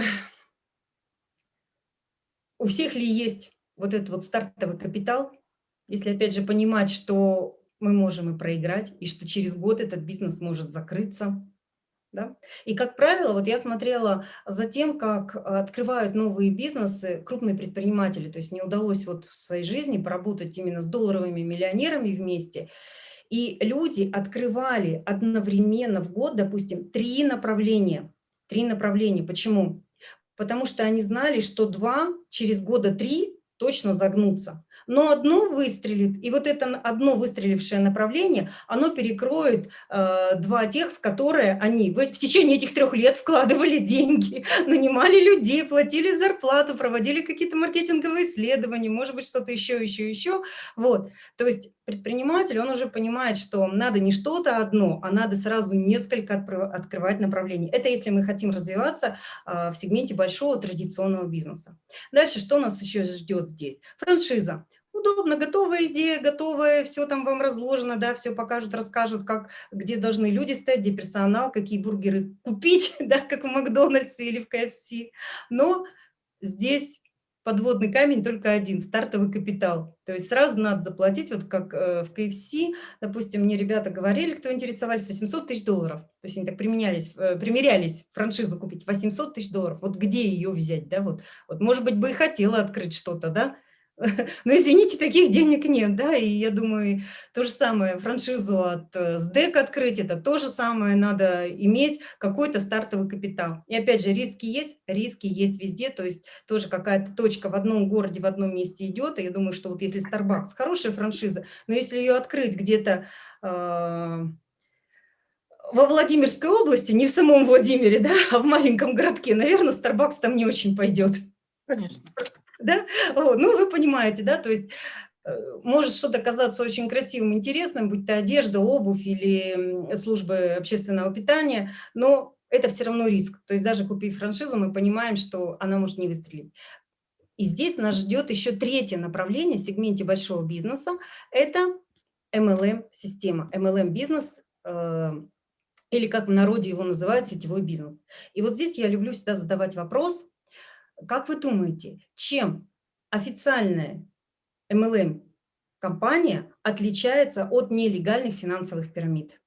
у всех ли есть вот этот вот стартовый капитал, если опять же понимать, что мы можем и проиграть, и что через год этот бизнес может закрыться, Да? И, как правило, вот я смотрела за тем, как открывают новые бизнесы крупные предприниматели. То есть мне удалось вот в своей жизни поработать именно с долларовыми миллионерами вместе. И люди открывали одновременно в год, допустим, три направления. Три направления. Почему? Потому что они знали, что два через года три точно загнутся но одно выстрелит, и вот это одно выстрелившее направление, оно перекроет э, два тех, в которые они в, в течение этих трех лет вкладывали деньги, нанимали людей, платили зарплату, проводили какие-то маркетинговые исследования, может быть, что-то еще, еще, еще. Вот. То есть предприниматель, он уже понимает, что надо не что-то одно, а надо сразу несколько открывать направлений. Это если мы хотим развиваться э, в сегменте большого традиционного бизнеса. Дальше что нас еще ждет здесь? Франшиза удобно, готовая идея, готовая, все там вам разложено, да, все покажут, расскажут, как, где должны люди стоять, где персонал, какие бургеры купить, да, как в Макдональдсе или в КФС. Но здесь подводный камень только один – стартовый капитал. То есть сразу надо заплатить, вот как э, в КФС, допустим, мне ребята говорили, кто интересовались, 800 тысяч долларов. То есть они так применялись, э, примерялись франшизу купить, 800 тысяч долларов. Вот где ее взять, да, вот, вот может быть бы и хотела открыть что-то, да, но, извините, таких денег нет, да, и я думаю, то же самое, франшизу от э, СДЭК открыть, это то же самое, надо иметь какой-то стартовый капитал. И опять же, риски есть, риски есть везде, то есть тоже какая-то точка в одном городе, в одном месте идет, и я думаю, что вот если Starbucks хорошая франшиза, но если ее открыть где-то э, во Владимирской области, не в самом Владимире, да, а в маленьком городке, наверное, Starbucks там не очень пойдет. Конечно да? Ну, вы понимаете, да, то есть э, может что-то казаться очень красивым, интересным, будь то одежда, обувь или службы общественного питания, но это все равно риск. То есть даже купив франшизу, мы понимаем, что она может не выстрелить. И здесь нас ждет еще третье направление в сегменте большого бизнеса – это MLM-система, MLM-бизнес, э, или как в народе его называют, сетевой бизнес. И вот здесь я люблю всегда задавать вопрос, как вы думаете, чем официальная MLM-компания отличается от нелегальных финансовых пирамид?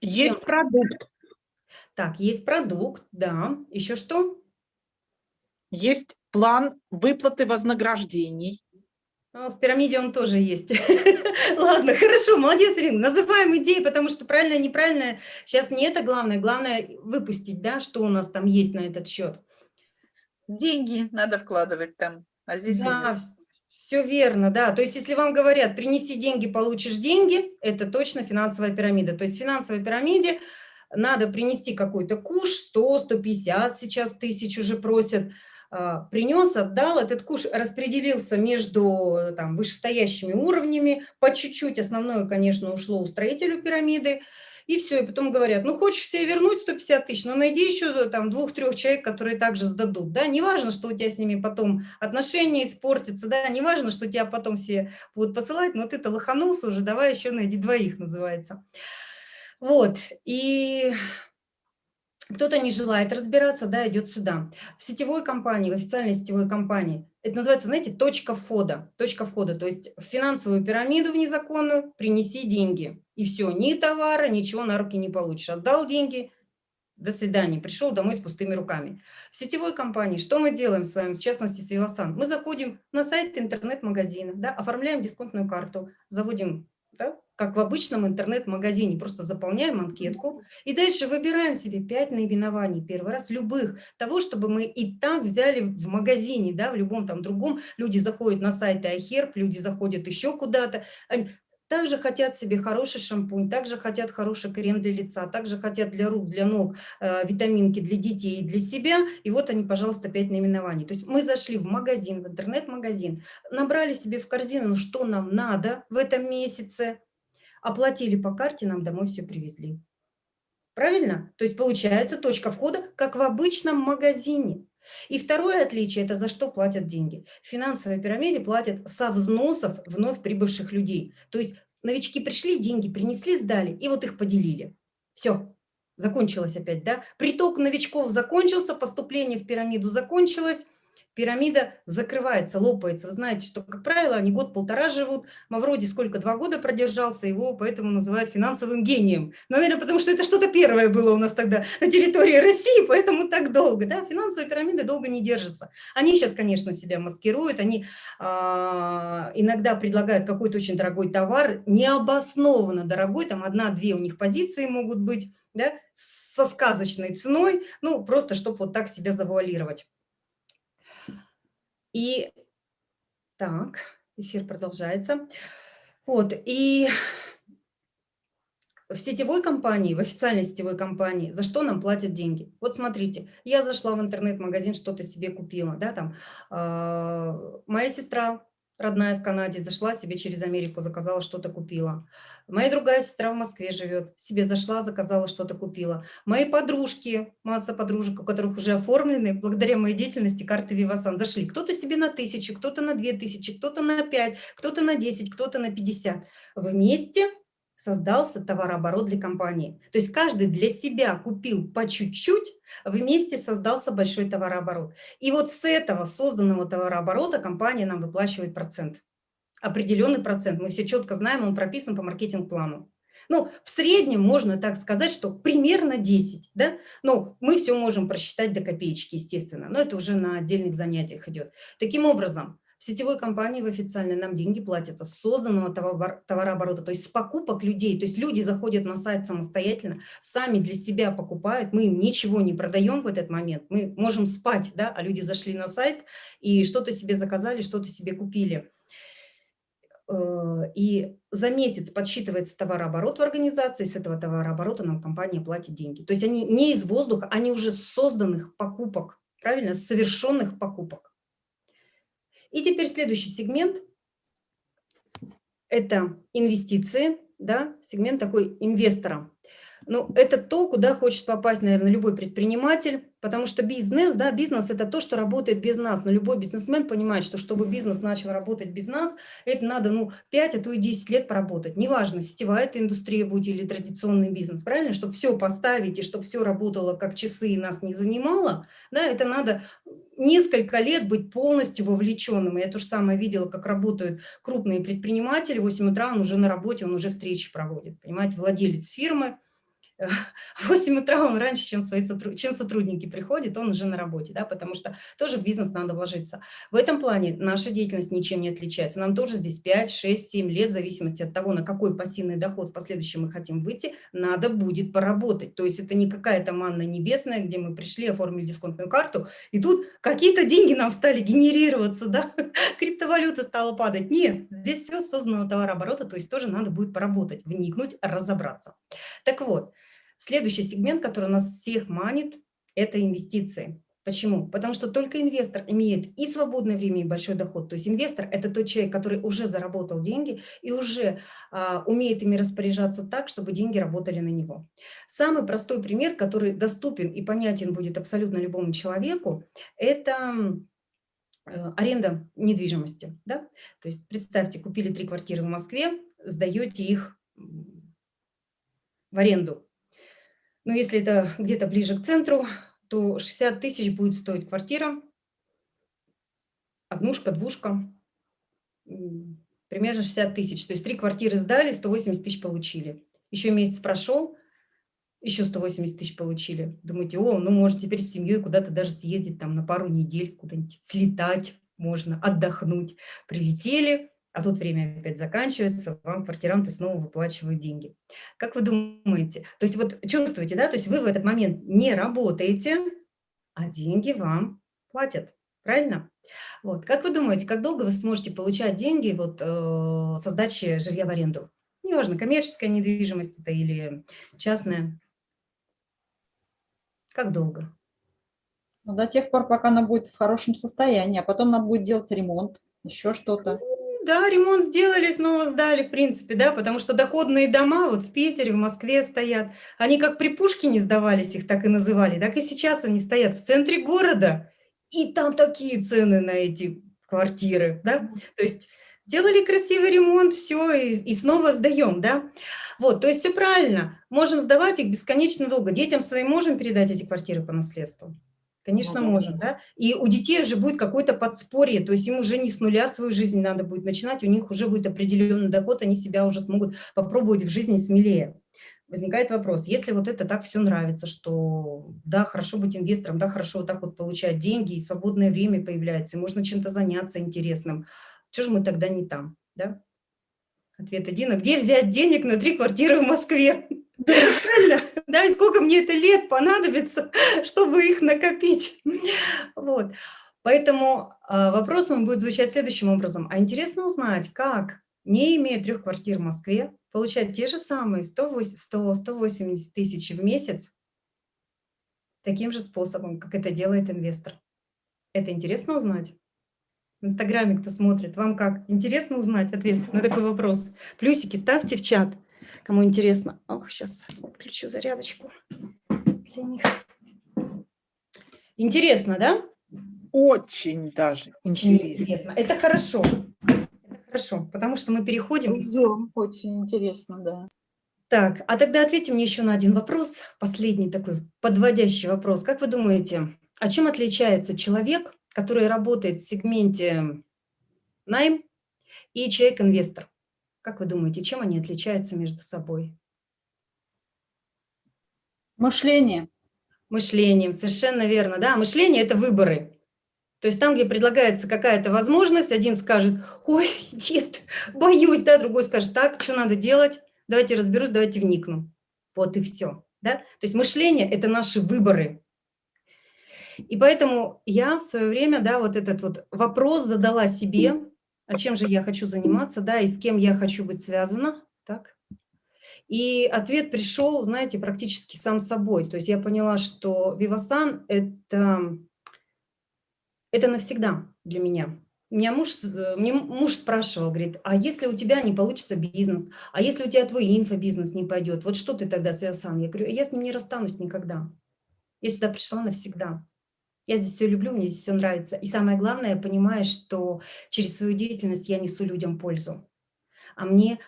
Есть чем? продукт. Так, есть продукт, да. Еще что? Есть план выплаты вознаграждений. Ну, в пирамиде он тоже есть. Ладно, хорошо, молодец, Ирина. Называем идеи, потому что правильно, неправильно. Сейчас не это главное. Главное выпустить, да, что у нас там есть на этот счет. Деньги надо вкладывать там, а здесь Да, все верно, да. То есть если вам говорят, принеси деньги, получишь деньги, это точно финансовая пирамида. То есть в финансовой пирамиде надо принести какой-то куш, 100, 150 сейчас тысяч уже просят, а, принес, отдал, этот куш распределился между там, вышестоящими уровнями, по чуть-чуть, основное, конечно, ушло у строителю пирамиды, и все, и потом говорят, ну, хочешь себе вернуть 150 тысяч, но найди еще там двух-трех человек, которые также сдадут, да, неважно, что у тебя с ними потом отношения испортятся, да, неважно, что тебя потом все будут посылать, но ты-то лоханулся уже, давай еще найди двоих, называется. Вот, и кто-то не желает разбираться, да, идет сюда. В сетевой компании, в официальной сетевой компании, это называется, знаете, точка входа. Точка входа, то есть в финансовую пирамиду в незаконную принеси деньги. И все, ни товара, ничего на руки не получишь. Отдал деньги, до свидания, пришел домой с пустыми руками. В сетевой компании что мы делаем с вами, в частности с Вивасан? Мы заходим на сайт интернет-магазина, да, оформляем дисконтную карту, заводим да, как в обычном интернет-магазине, просто заполняем анкетку и дальше выбираем себе 5 наименований, первый раз любых, того, чтобы мы и так взяли в магазине, да, в любом там другом, люди заходят на сайт iHerb, люди заходят еще куда-то, также хотят себе хороший шампунь, также хотят хороший крем для лица, также хотят для рук, для ног, э, витаминки для детей для себя. И вот они, пожалуйста, 5 наименований. То есть мы зашли в магазин, в интернет-магазин, набрали себе в корзину, что нам надо в этом месяце, оплатили по карте, нам домой все привезли. Правильно? То есть получается точка входа, как в обычном магазине. И второе отличие – это за что платят деньги. В финансовой пирамиде платят со взносов вновь прибывших людей. То есть новички пришли, деньги принесли, сдали, и вот их поделили. Все, закончилось опять, да? Приток новичков закончился, поступление в пирамиду закончилось, пирамида закрывается, лопается. Вы знаете, что, как правило, они год-полтора живут. Мавроди сколько, два года продержался, его поэтому называют финансовым гением. Ну, наверное, потому что это что-то первое было у нас тогда на территории России, поэтому так долго. Да? Финансовые пирамиды долго не держатся. Они сейчас, конечно, себя маскируют, они а, иногда предлагают какой-то очень дорогой товар, необоснованно дорогой, там одна-две у них позиции могут быть, да, со сказочной ценой, ну, просто чтобы вот так себя завуалировать. И так, эфир продолжается. Вот, и в сетевой компании, в официальной сетевой компании, за что нам платят деньги? Вот смотрите, я зашла в интернет-магазин, что-то себе купила, да, там, э, моя сестра родная в Канаде, зашла себе через Америку, заказала что-то, купила. Моя другая сестра в Москве живет, себе зашла, заказала что-то, купила. Мои подружки, масса подружек, у которых уже оформлены, благодаря моей деятельности, карты Вивасан зашли. Кто-то себе на тысячу, кто-то на две тысячи, кто-то на пять, кто-то на десять, кто-то на пятьдесят. Вместе создался товарооборот для компании. То есть каждый для себя купил по чуть-чуть, вместе создался большой товарооборот. И вот с этого созданного товарооборота компания нам выплачивает процент. Определенный процент. Мы все четко знаем, он прописан по маркетинг-плану. Ну, в среднем можно так сказать, что примерно 10, да? Но мы все можем просчитать до копеечки, естественно, но это уже на отдельных занятиях идет. Таким образом, сетевой компании, в официальной, нам деньги платятся с созданного товарооборота, то есть с покупок людей. То есть люди заходят на сайт самостоятельно, сами для себя покупают, мы им ничего не продаем в этот момент, мы можем спать, да, а люди зашли на сайт и что-то себе заказали, что-то себе купили. Э, и за месяц подсчитывается товарооборот в организации, с этого товарооборота нам компания платит деньги. То есть они не из воздуха, они уже созданных покупок, правильно, совершенных покупок. И теперь следующий сегмент – это инвестиции, да, сегмент такой инвестора. Ну, это то, куда хочет попасть, наверное, любой предприниматель, потому что бизнес, да, бизнес – это то, что работает без нас. Но любой бизнесмен понимает, что чтобы бизнес начал работать без нас, это надо, ну, 5, а то и 10 лет поработать. Неважно, сетевая это индустрия будет или традиционный бизнес, правильно? Чтобы все поставить и чтобы все работало как часы и нас не занимало, да, это надо несколько лет быть полностью вовлеченным. Я то же самое видела, как работают крупные предприниматели. В 8 утра он уже на работе, он уже встречи проводит. Понимаете, владелец фирмы – в 8 утра он раньше, чем, свои сотруд... чем сотрудники приходят, он уже на работе, да, потому что тоже в бизнес надо вложиться. В этом плане наша деятельность ничем не отличается. Нам тоже здесь 5, 6, 7 лет, в зависимости от того, на какой пассивный доход в последующем мы хотим выйти, надо будет поработать. То есть это не какая-то манна небесная, где мы пришли, оформили дисконтную карту, и тут какие-то деньги нам стали генерироваться, да, криптовалюта стала падать. Нет, здесь все создано товарооборота, то есть тоже надо будет поработать, вникнуть, разобраться. Так вот, Следующий сегмент, который нас всех манит, это инвестиции. Почему? Потому что только инвестор имеет и свободное время, и большой доход. То есть инвестор – это тот человек, который уже заработал деньги и уже а, умеет ими распоряжаться так, чтобы деньги работали на него. Самый простой пример, который доступен и понятен будет абсолютно любому человеку, это э, аренда недвижимости. Да? То есть представьте, купили три квартиры в Москве, сдаете их в аренду. Но если это где-то ближе к центру, то 60 тысяч будет стоить квартира, однушка, двушка, примерно 60 тысяч. То есть три квартиры сдали, 180 тысяч получили. Еще месяц прошел, еще 180 тысяч получили. Думаете, о, ну может теперь с семьей куда-то даже съездить там на пару недель, куда-нибудь слетать можно, отдохнуть. Прилетели, а тут время опять заканчивается, вам квартиранты снова выплачивают деньги. Как вы думаете? То есть вот чувствуете, да, то есть вы в этот момент не работаете, а деньги вам платят, правильно? Вот, как вы думаете, как долго вы сможете получать деньги вот э, со сдачи жилья в аренду? Неважно, коммерческая недвижимость это или частная. Как долго? Ну, до тех пор, пока она будет в хорошем состоянии, а потом надо будет делать ремонт, еще что-то да, ремонт сделали, снова сдали, в принципе, да, потому что доходные дома вот в Питере, в Москве стоят, они как при Пушкине сдавались, их так и называли, так и сейчас они стоят в центре города, и там такие цены на эти квартиры, да, то есть сделали красивый ремонт, все, и, и снова сдаем, да, вот, то есть все правильно, можем сдавать их бесконечно долго, детям своим можем передать эти квартиры по наследству, Конечно, Ну можем, да. И у детей уже будет какое-то подспорье, то есть им уже не с нуля свою жизнь надо будет начинать, у них уже будет определенный доход, они себя уже смогут попробовать в жизни смелее. Возникает вопрос, если вот это так все нравится, что да, хорошо быть инвестором, да, хорошо вот так вот получать деньги, и свободное время появляется, и можно чем-то заняться интересным, что же мы тогда не там, да? Ответ один, а где взять денег на три квартиры в Москве? И сколько мне это лет понадобится, чтобы их накопить? Вот. Поэтому а, вопрос мой будет звучать следующим образом. А интересно узнать, как, не имея трех квартир в Москве, получать те же самые 100-180 тысяч в месяц таким же способом, как это делает инвестор. Это интересно узнать? В Инстаграме, кто смотрит, вам как? Интересно узнать ответ на такой вопрос? Плюсики ставьте в чат, кому интересно. Ох, сейчас включу зарядочку для них. Интересно, да? Очень даже интересно. Интересно. Это хорошо. Это хорошо, потому что мы переходим... Ждем. Очень интересно, да. Так, а тогда ответьте мне еще на один вопрос, последний такой подводящий вопрос. Как вы думаете, а чем отличается человек, который работает в сегменте найм и человек-инвестор? Как вы думаете, чем они отличаются между собой? Мышление. Мышлением, совершенно верно. Да, мышление – это выборы. То есть там, где предлагается какая-то возможность, один скажет, ой, нет, боюсь, да, другой скажет, так, что надо делать, давайте разберусь, давайте вникну. Вот и все. Да? То есть мышление – это наши выборы. И поэтому я в свое время, да, вот этот вот вопрос задала себе, а чем же я хочу заниматься, да, и с кем я хочу быть связана, так. И ответ пришел, знаете, практически сам собой. То есть я поняла, что Вивасан – это, это навсегда для меня. Меня муж, э, мне муж спрашивал, говорит, а если у тебя не получится бизнес, а если у тебя твой инфобизнес не пойдет, вот что ты тогда с Вивасан? Я говорю, я с ним не расстанусь никогда. Я сюда пришла навсегда. Я здесь все люблю, мне здесь все нравится. И самое главное, я понимаю, что через свою деятельность я несу людям пользу. А мне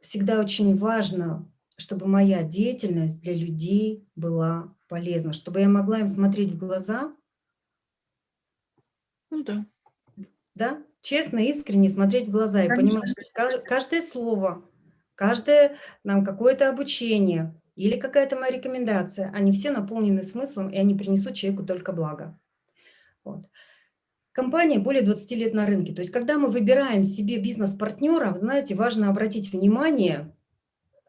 всегда очень важно, чтобы моя деятельность для людей была полезна, чтобы я могла им смотреть в глаза, Ну да. да, честно, искренне смотреть в глаза и Конечно. понимать, что кажд- каждое слово, каждое нам какое-то обучение или какая-то моя рекомендация, они все наполнены смыслом, и они принесут человеку только благо. Вот. Компания более 20 лет на рынке. То есть, когда мы выбираем себе бизнес-партнера, знаете, важно обратить внимание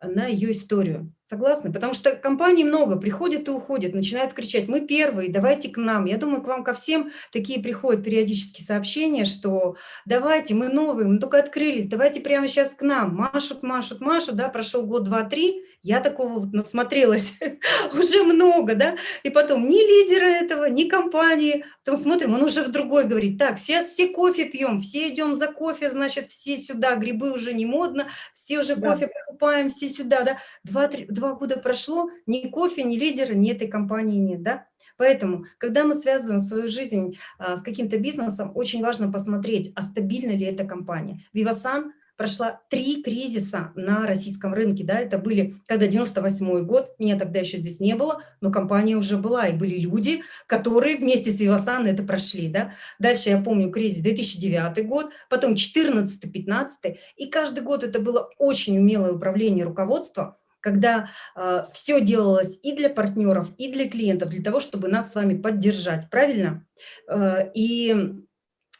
на ее историю. Согласны? Потому что компаний много, приходят и уходят, начинают кричать, мы первые, давайте к нам. Я думаю, к вам ко всем такие приходят периодически сообщения, что давайте, мы новые, мы только открылись, давайте прямо сейчас к нам. Машут, машут, машут, да, прошел год, два, три, я такого вот насмотрелась уже много, да, и потом ни лидера этого, ни компании, потом смотрим, он уже в другой говорит, так, сейчас все кофе пьем, все идем за кофе, значит, все сюда, грибы уже не модно, все уже Да. кофе покупаем, все сюда, да, два, три, два года прошло, ни кофе, ни лидера, ни этой компании нет, да. Поэтому, когда мы связываем свою жизнь а, с каким-то бизнесом, очень важно посмотреть, а стабильна ли эта компания. Vivasan прошла три кризиса на российском рынке, да, это были, когда 98 год, меня тогда еще здесь не было, но компания уже была, и были люди, которые вместе с Vivasan это прошли, да. Дальше я помню кризис 2009 год, потом 14-15, и каждый год это было очень умелое управление руководства, когда э, все делалось и для партнеров, и для клиентов, для того, чтобы нас с вами поддержать, правильно? Э, и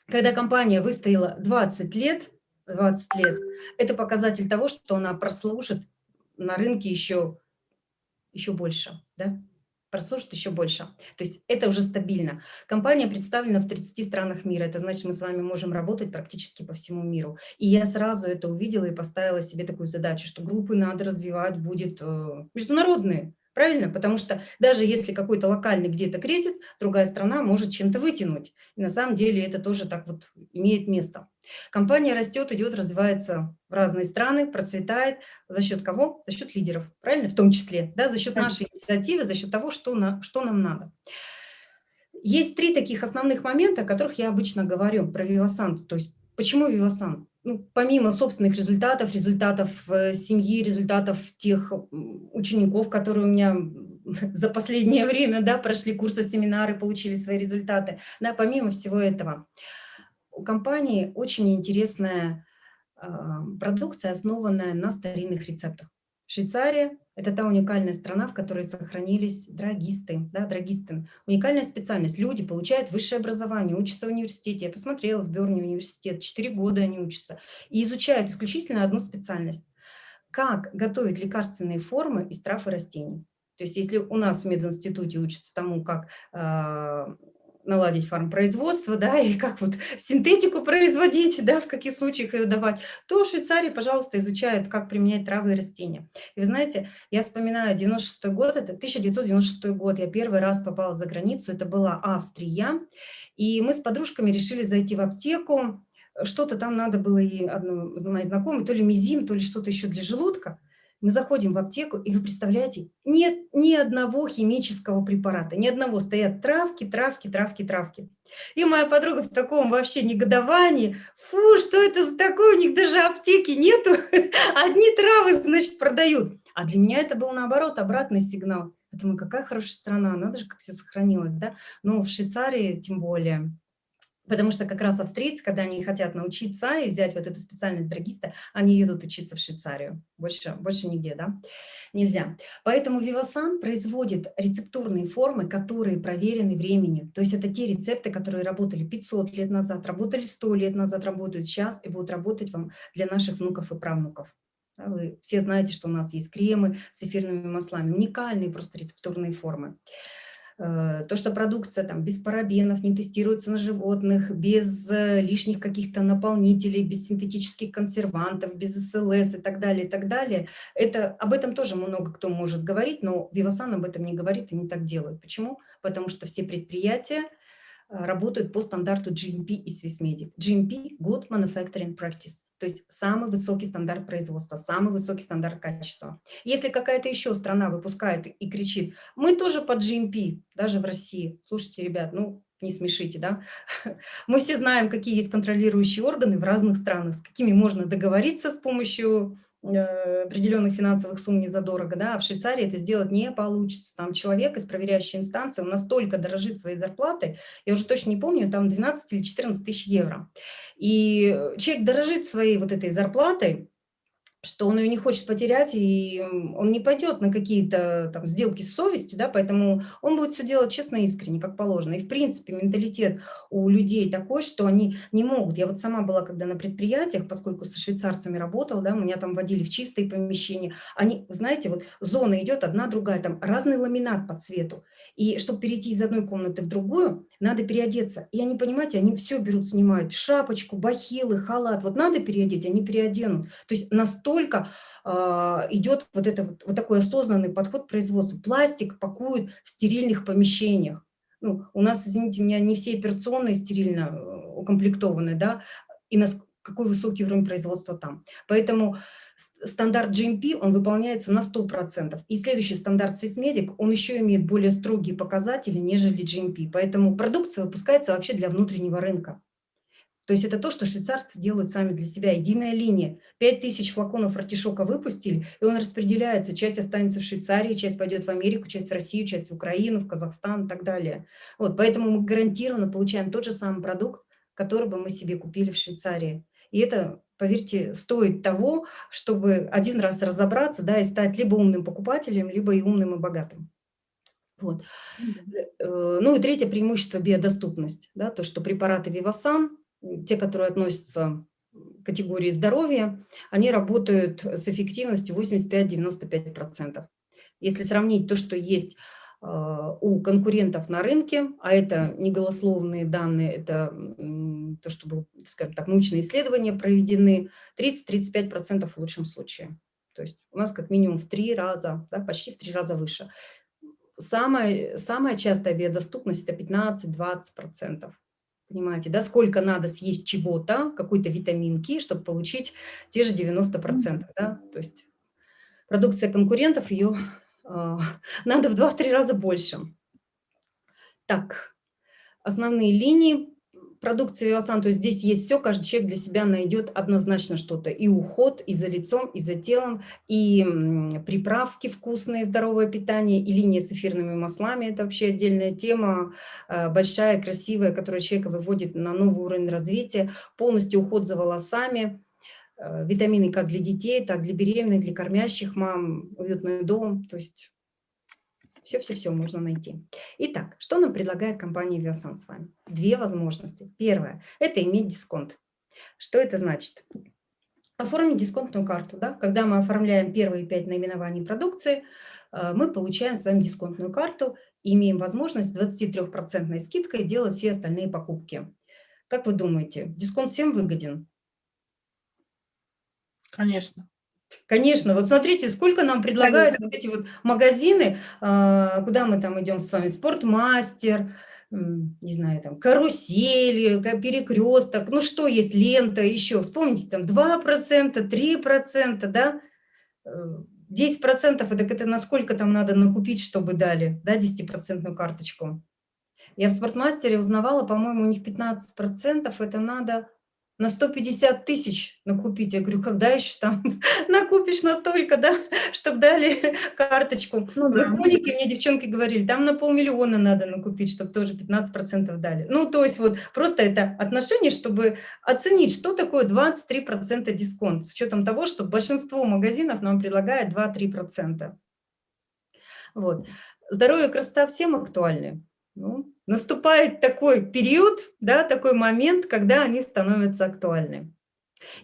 когда компания выстояла 20 лет, 20 лет, это показатель того, что она прослужит на рынке еще, еще больше, да? прослужит еще больше. То есть это уже стабильно. Компания представлена в 30 странах мира. Это значит, мы с вами можем работать практически по всему миру. И я сразу это увидела и поставила себе такую задачу, что группы надо развивать будет э, международные. Правильно? Потому что даже если какой-то локальный где-то кризис, другая страна может чем-то вытянуть. И на самом деле это тоже так вот имеет место. Компания растет, идет, развивается в разные страны, процветает. За счет кого? За счет лидеров, правильно? В том числе, да, за счет нашей инициативы, за счет того, что, на, что нам надо. Есть три таких основных момента, о которых я обычно говорю про Vivasan. То есть почему Vivasan? Ну, помимо собственных результатов, результатов э, семьи, результатов тех учеников, которые у меня за последнее время, да, прошли курсы, семинары, получили свои результаты. Да, помимо всего этого, у компании очень интересная э, продукция, основанная на старинных рецептах. Швейцария – это та уникальная страна, в которой сохранились драгисты, да, драгисты. Уникальная специальность. Люди получают высшее образование, учатся в университете. Я посмотрела в Берне университет, 4 года они учатся. И изучают исключительно одну специальность. Как готовить лекарственные формы из трав и растений. То есть если у нас в мединституте учатся тому, как э, наладить фармпроизводство, да, и как вот синтетику производить, да, в каких случаях ее давать, то в Швейцарии, пожалуйста, изучают, как применять травы и растения. И вы знаете, я вспоминаю 96 год, это 1996 год, я первый раз попала за границу, это была Австрия, и мы с подружками решили зайти в аптеку, что-то там надо было и одной моей знакомой, то ли мизим, то ли что-то еще для желудка. Мы заходим в аптеку, и вы представляете, нет ни одного химического препарата, ни одного. Стоят травки, травки, травки, травки. И моя подруга в таком вообще негодовании. Фу, что это за такое? У них даже аптеки нету. Одни травы, значит, продают. А для меня это был, наоборот, обратный сигнал. Я какая хорошая страна, надо же, как все сохранилось. Да? Но в Швейцарии тем более Потому что как раз австрийцы, когда они хотят научиться и взять вот эту специальность драгиста, они едут учиться в Швейцарию. Больше, больше нигде, да? Нельзя. Поэтому Vivasan производит рецептурные формы, которые проверены временем. То есть это те рецепты, которые работали 500 лет назад, работали 100 лет назад, работают сейчас и будут работать вам для наших внуков и правнуков. Вы все знаете, что у нас есть кремы с эфирными маслами, уникальные просто рецептурные формы. Э, то, что продукция там без парабенов, не тестируется на животных, без э, лишних каких-то наполнителей, без синтетических консервантов, без СЛС и так далее, и так далее, это, об этом тоже много кто может говорить, но Vivasan об этом не говорит и не так делают. Почему? Потому что все предприятия, работают по стандарту GMP и Swissmedic. GMP – Good Manufacturing Practice, то есть самый высокий стандарт производства, самый высокий стандарт качества. Если какая-то еще страна выпускает и кричит, мы тоже по GMP, даже в России, слушайте, ребят, ну, не смешите, да? Мы все знаем, какие есть контролирующие органы в разных странах, с какими можно договориться с помощью Э, определенных финансовых сумм не задорого, да, а в Швейцарии это сделать не получится. Там человек из проверяющей инстанции, он настолько дорожит своей зарплатой, я уже точно не помню, там 12 или 14 тысяч евро. И человек дорожит своей вот этой зарплатой, что он ее не хочет потерять, и он не пойдет на какие-то там сделки с совестью, да, поэтому он будет все делать честно и искренне, как положено. И, в принципе, менталитет у людей такой, что они не могут. Я вот сама была, когда на предприятиях, поскольку со швейцарцами работала, да, меня там водили в чистые помещения, они, знаете, вот зона идет одна, другая, там разный ламинат по цвету. И чтобы перейти из одной комнаты в другую, надо переодеться. И они, понимаете, они все берут, снимают шапочку, бахилы, халат. Вот надо переодеть, они переоденут. То есть настолько настолько э, идет вот, это, вот, вот такой осознанный подход к производству. Пластик пакуют в стерильных помещениях. Ну, у нас, извините меня, не все операционные стерильно э, укомплектованы, да, и на какой высокий уровень производства там. Поэтому стандарт GMP, он выполняется на 100%. И следующий стандарт Swissmedic, он еще имеет более строгие показатели, нежели GMP. Поэтому продукция выпускается вообще для внутреннего рынка. То есть это то, что швейцарцы делают сами для себя. Единая линия. 5000 флаконов артишока выпустили, и он распределяется. Часть останется в Швейцарии, часть пойдет в Америку, часть в Россию, часть в Украину, в Казахстан и так далее. Вот, поэтому мы гарантированно получаем тот же самый продукт, который бы мы себе купили в Швейцарии. И это, поверьте, стоит того, чтобы один раз разобраться да, и стать либо умным покупателем, либо и умным и богатым. Вот. Э, ну и третье преимущество – биодоступность. Да, то, что препараты Вивасан те, которые относятся к категории здоровья, они работают с эффективностью 85-95%. Если сравнить то, что есть а, у конкурентов на рынке, а это не голословные данные, это то, что, был, скажем так, научные исследования проведены, 30-35% в лучшем случае. То есть у нас как минимум в три раза, да, почти в три раза выше. Самая, самая частая биодоступность – это 15-20%. Понимаете, да, сколько надо съесть чего-то, какой-то витаминки, чтобы получить те же 90%. Да? То есть продукция конкурентов, ее э, надо в 2-3 раза больше. Так, основные линии продукции Вивасан, то есть здесь есть все, каждый человек для себя найдет однозначно что-то. И уход, и за лицом, и за телом, и приправки вкусные, здоровое питание, и линия с эфирными маслами. Это вообще отдельная тема, э, большая, красивая, которая человека выводит на новый уровень развития. Полностью уход за волосами, э, витамины как для детей, так для беременных, для кормящих мам, уютный дом. То есть все-все-все можно найти. Итак, что нам предлагает компания Viasan с вами? Две возможности. Первое – это иметь дисконт. Что это значит? Оформить дисконтную карту. Да? Когда мы оформляем первые пять наименований продукции, э, мы получаем с вами дисконтную карту и имеем возможность с 23% скидкой делать все остальные покупки. Как вы думаете, дисконт всем выгоден? Конечно. Конечно, вот смотрите, сколько нам предлагают вот эти вот магазины, а, куда мы там идем с вами, спортмастер, не знаю, там, карусели, перекресток, ну что есть, лента, еще, вспомните, там 2%, 3%, да, 10% это, это насколько там надо накупить, чтобы дали, да, 10% карточку. Я в спортмастере узнавала, по-моему, у них 15%, это надо на 150 тысяч накупить. Я говорю, когда еще там накупишь настолько, да, чтобы дали карточку. Ну, да. мне девчонки говорили, там на полмиллиона надо накупить, чтобы тоже 15% дали. Ну, то есть вот просто это отношение, чтобы оценить, что такое 23% дисконт, с учетом того, что большинство магазинов нам предлагает 2-3%. Вот. Здоровье и красота всем актуальны. Ну, наступает такой период, да, такой момент, когда они становятся актуальны.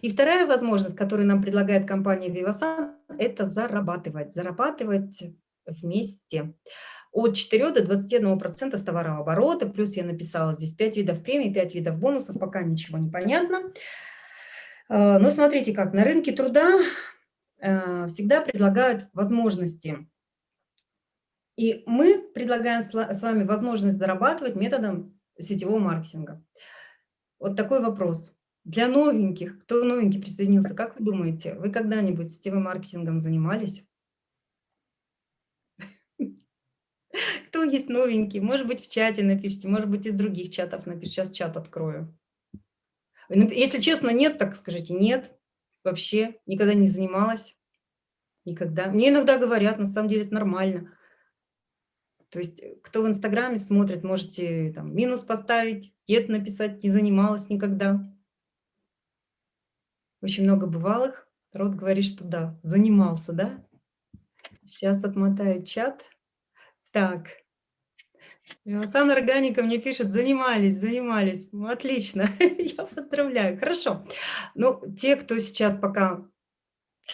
И вторая возможность, которую нам предлагает компания Vivasan, это зарабатывать. Зарабатывать вместе. От 4 до 21% с товарооборота, плюс я написала здесь 5 видов премий, 5 видов бонусов, пока ничего не понятно. Э, но смотрите как, на рынке труда э, всегда предлагают возможности и мы предлагаем с вами возможность зарабатывать методом сетевого маркетинга. Вот такой вопрос. Для новеньких, кто новенький присоединился, как вы думаете, вы когда-нибудь сетевым маркетингом занимались? Кто есть новенький? Может быть, в чате напишите, может быть, из других чатов напишите. Сейчас чат открою. Если честно, нет, так скажите, нет, вообще никогда не занималась. Никогда. Мне иногда говорят, на самом деле это нормально. То есть, э, кто в Инстаграме смотрит, можете там минус поставить, нет написать, не занималась никогда. Очень много бывалых. Род говорит, что да, занимался, да? Сейчас отмотаю чат. Так. Сан Органика мне пишет, занимались, занимались. Отлично, я поздравляю. Хорошо. Ну, те, кто сейчас пока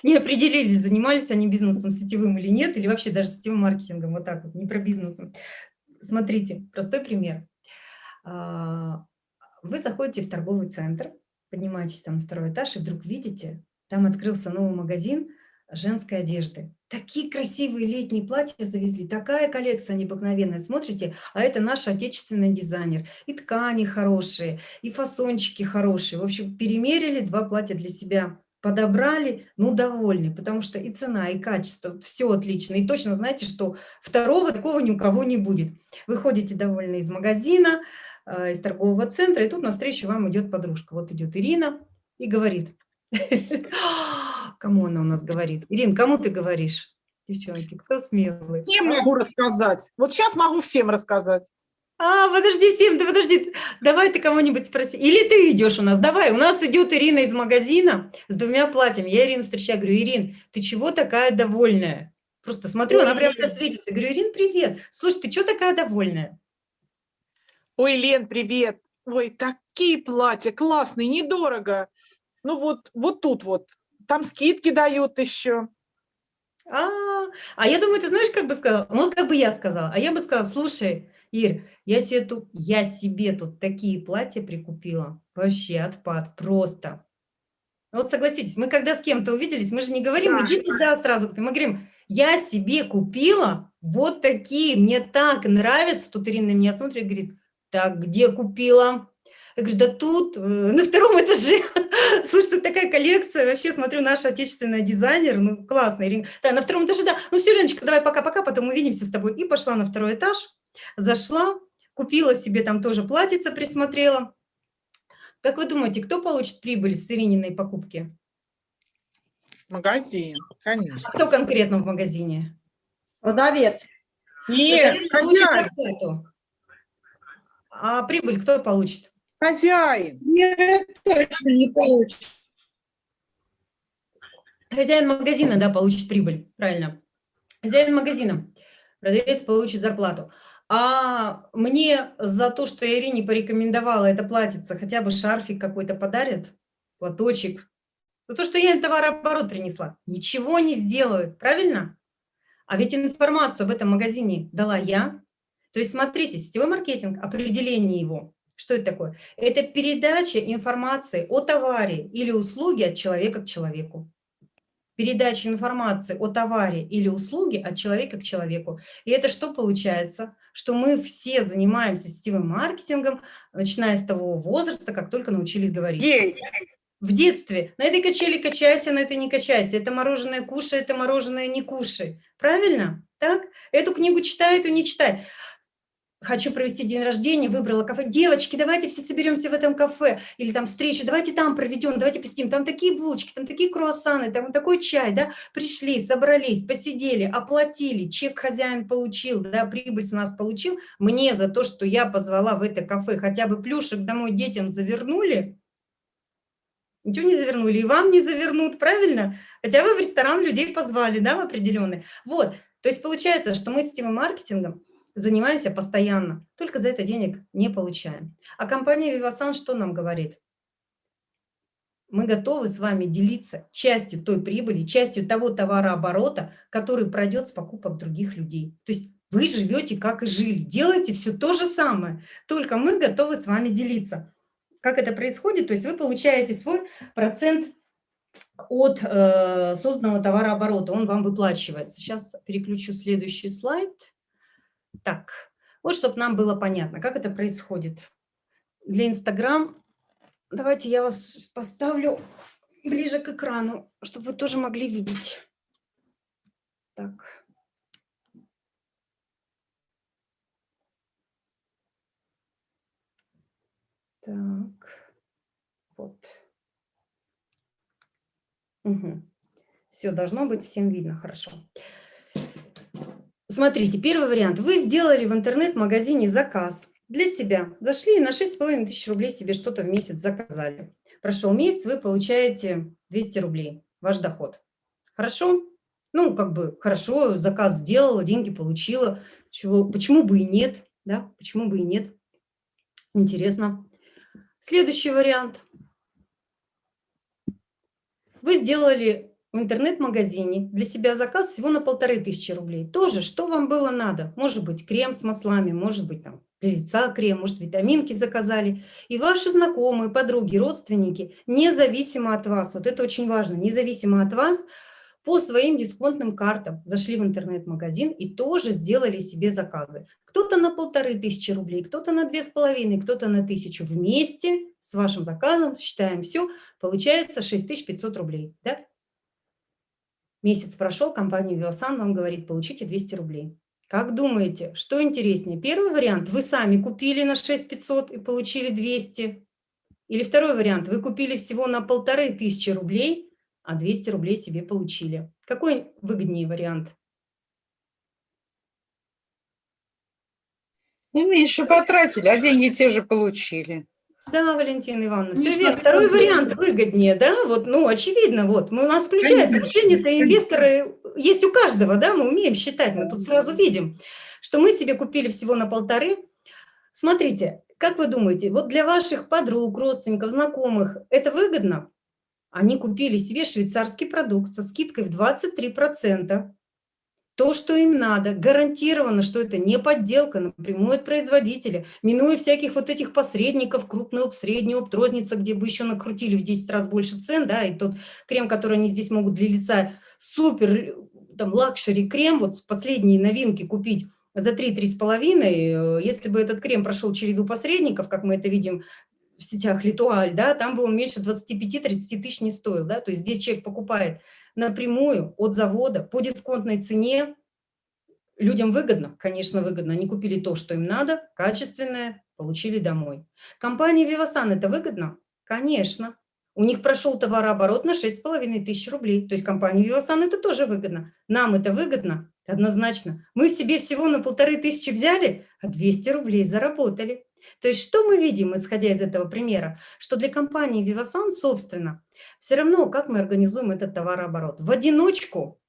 не определились, занимались они бизнесом сетевым или нет, или вообще даже сетевым маркетингом, вот так вот, не про бизнесом. Смотрите, простой пример. А, вы заходите в торговый центр, поднимаетесь там на второй этаж, и вдруг видите, там открылся новый магазин женской одежды. Такие красивые летние платья завезли, такая коллекция необыкновенная. Смотрите, а это наш отечественный дизайнер. И ткани хорошие, и фасончики хорошие. В общем, перемерили два платья для себя подобрали, ну, довольны, потому что и цена, и качество, все отлично. И точно знаете, что второго такого ни у кого не будет. Вы ходите довольны из магазина, э, из торгового центра, и тут навстречу вам идет подружка. Вот идет Ирина и говорит. Кому она у нас говорит? Ирин, кому ты говоришь? Девчонки, кто смелый? Всем могу рассказать. Вот сейчас могу всем рассказать. А, подожди, Сим, ты подожди, давай ты кого-нибудь спроси. Или ты идешь у нас, давай. У нас идет Ирина из магазина с двумя платьями. Я Ирину встречаю, говорю, Ирин, ты чего такая довольная? Просто смотрю, она прям светится. Говорю, Ирин, привет. Слушай, ты чего такая довольная? Ой, Лен, привет. Ой, такие платья, классные, недорого. Ну вот, вот тут вот. Там скидки дают еще. А, а я думаю, ты знаешь, как бы сказала? Ну, как бы я сказала. А я бы сказала, слушай, Ир, я себе тут, я себе тут такие платья прикупила. Вообще отпад, просто. Вот согласитесь, мы когда с кем-то увиделись, мы же не говорим, иди туда сразу. Мы говорим, я себе купила вот такие, мне так нравятся. Тут Ирина на меня смотрит и говорит, так, где купила? Я говорю, да тут, э, на втором этаже. Слушай, тут такая коллекция. Вообще, смотрю, наш отечественный дизайнер, ну, классный. Да, на втором этаже, да. Ну, все, Леночка, давай пока-пока, потом увидимся с тобой. И пошла на второй этаж. Зашла, купила себе там тоже платьице, присмотрела. Как вы думаете, кто получит прибыль с Ирининой покупки? Магазин, А конечно. кто конкретно в магазине? Продавец. Нет, хозяин. А прибыль кто получит? Хозяин. Нет, точно не получится. Хозяин магазина, да, получит прибыль, правильно. Хозяин магазина, продавец получит зарплату. А мне за то, что я Ирине порекомендовала, это платится, хотя бы шарфик какой-то подарят, платочек. За то, что я им товарооборот принесла. Ничего не сделают, правильно? А ведь информацию об этом магазине дала я. То есть смотрите, сетевой маркетинг, определение его. Что это такое? Это передача информации о товаре или услуге от человека к человеку передача информации о товаре или услуге от человека к человеку. И это что получается? Что мы все занимаемся сетевым маркетингом, начиная с того возраста, как только научились говорить. Гей. В детстве на этой качели качайся, на этой не качайся. Это мороженое кушай, это мороженое не кушай. Правильно? Так? Эту книгу читай, эту не читай. Хочу провести день рождения, выбрала кафе. Девочки, давайте все соберемся в этом кафе. Или там встречу, давайте там проведем, давайте посидим. Там такие булочки, там такие круассаны, там такой чай, да. Пришли, собрались, посидели, оплатили, чек хозяин получил, да, прибыль с нас получил. Мне за то, что я позвала в это кафе, хотя бы плюшек домой детям завернули, Ничего не завернули, и вам не завернут, правильно? Хотя вы в ресторан людей позвали, да, в определенный. Вот, то есть получается, что мы с тем маркетингом занимаемся постоянно, только за это денег не получаем. А компания Vivasan что нам говорит? Мы готовы с вами делиться частью той прибыли, частью того товарооборота, который пройдет с покупок других людей. То есть вы живете, как и жили, делаете все то же самое, только мы готовы с вами делиться. Как это происходит? То есть вы получаете свой процент от э, созданного товарооборота, он вам выплачивается. Сейчас переключу следующий слайд. Так, вот чтобы нам было понятно, как это происходит. Для Инстаграм давайте я вас поставлю ближе к экрану, чтобы вы тоже могли видеть. Так. Так, вот. Угу. Все, должно быть всем видно, хорошо. Смотрите, первый вариант. Вы сделали в интернет-магазине заказ для себя. Зашли и на 6,5 тысяч рублей себе что-то в месяц заказали. Прошел месяц, вы получаете 200 рублей, ваш доход. Хорошо? Ну, как бы хорошо, заказ сделала, деньги получила. Чего, почему бы и нет? Да, почему бы и нет? Интересно. Следующий вариант. Вы сделали в интернет-магазине для себя заказ всего на полторы тысячи рублей. Тоже, что вам было надо? Может быть, крем с маслами, может быть, там, для лица крем, может, витаминки заказали. И ваши знакомые, подруги, родственники, независимо от вас, вот это очень важно, независимо от вас, по своим дисконтным картам зашли в интернет-магазин и тоже сделали себе заказы. Кто-то на полторы тысячи рублей, кто-то на две с половиной, кто-то на тысячу. Вместе с вашим заказом, считаем все, получается 6500 рублей. Да? Месяц прошел, компания Vivasan вам говорит, получите 200 рублей. Как думаете, что интереснее? Первый вариант, вы сами купили на 6500 и получили 200. Или второй вариант, вы купили всего на полторы тысячи рублей, а 200 рублей себе получили. Какой выгоднее вариант? Ну, меньше потратили, а деньги те же получили. Да, Валентина Ивановна, все Конечно, верно. Второй вариант выгоднее, да? Вот, ну, очевидно, вот. Мы, у нас включается мышление-то инвесторы есть у каждого, да, мы умеем считать, мы тут сразу видим, что мы себе купили всего на полторы. Смотрите, как вы думаете, вот для ваших подруг, родственников, знакомых это выгодно? Они купили себе швейцарский продукт со скидкой в 23%. То, что им надо, гарантированно, что это не подделка напрямую от производителя, минуя всяких вот этих посредников, крупный опт, средний опт, розница, где бы еще накрутили в 10 раз больше цен, да, и тот крем, который они здесь могут для лица, супер, там, luxury крем, вот последние новинки купить за 3-3,5, если бы этот крем прошел череду посредников, как мы это видим в сетях Литуаль, да, там бы он меньше 25-30 тысяч не стоил, да, то есть здесь человек покупает напрямую от завода по дисконтной цене, людям выгодно, конечно, выгодно, они купили то, что им надо, качественное, получили домой. Компании Vivasan это выгодно? Конечно. У них прошел товарооборот на 6,5 тысяч рублей. То есть компании Вивасан это тоже выгодно. Нам это выгодно, однозначно. Мы себе всего на полторы тысячи взяли, а 200 рублей заработали. То есть что мы видим, исходя из этого примера? Что для компании Вивасан, собственно, все равно, как мы организуем этот товарооборот. В одиночку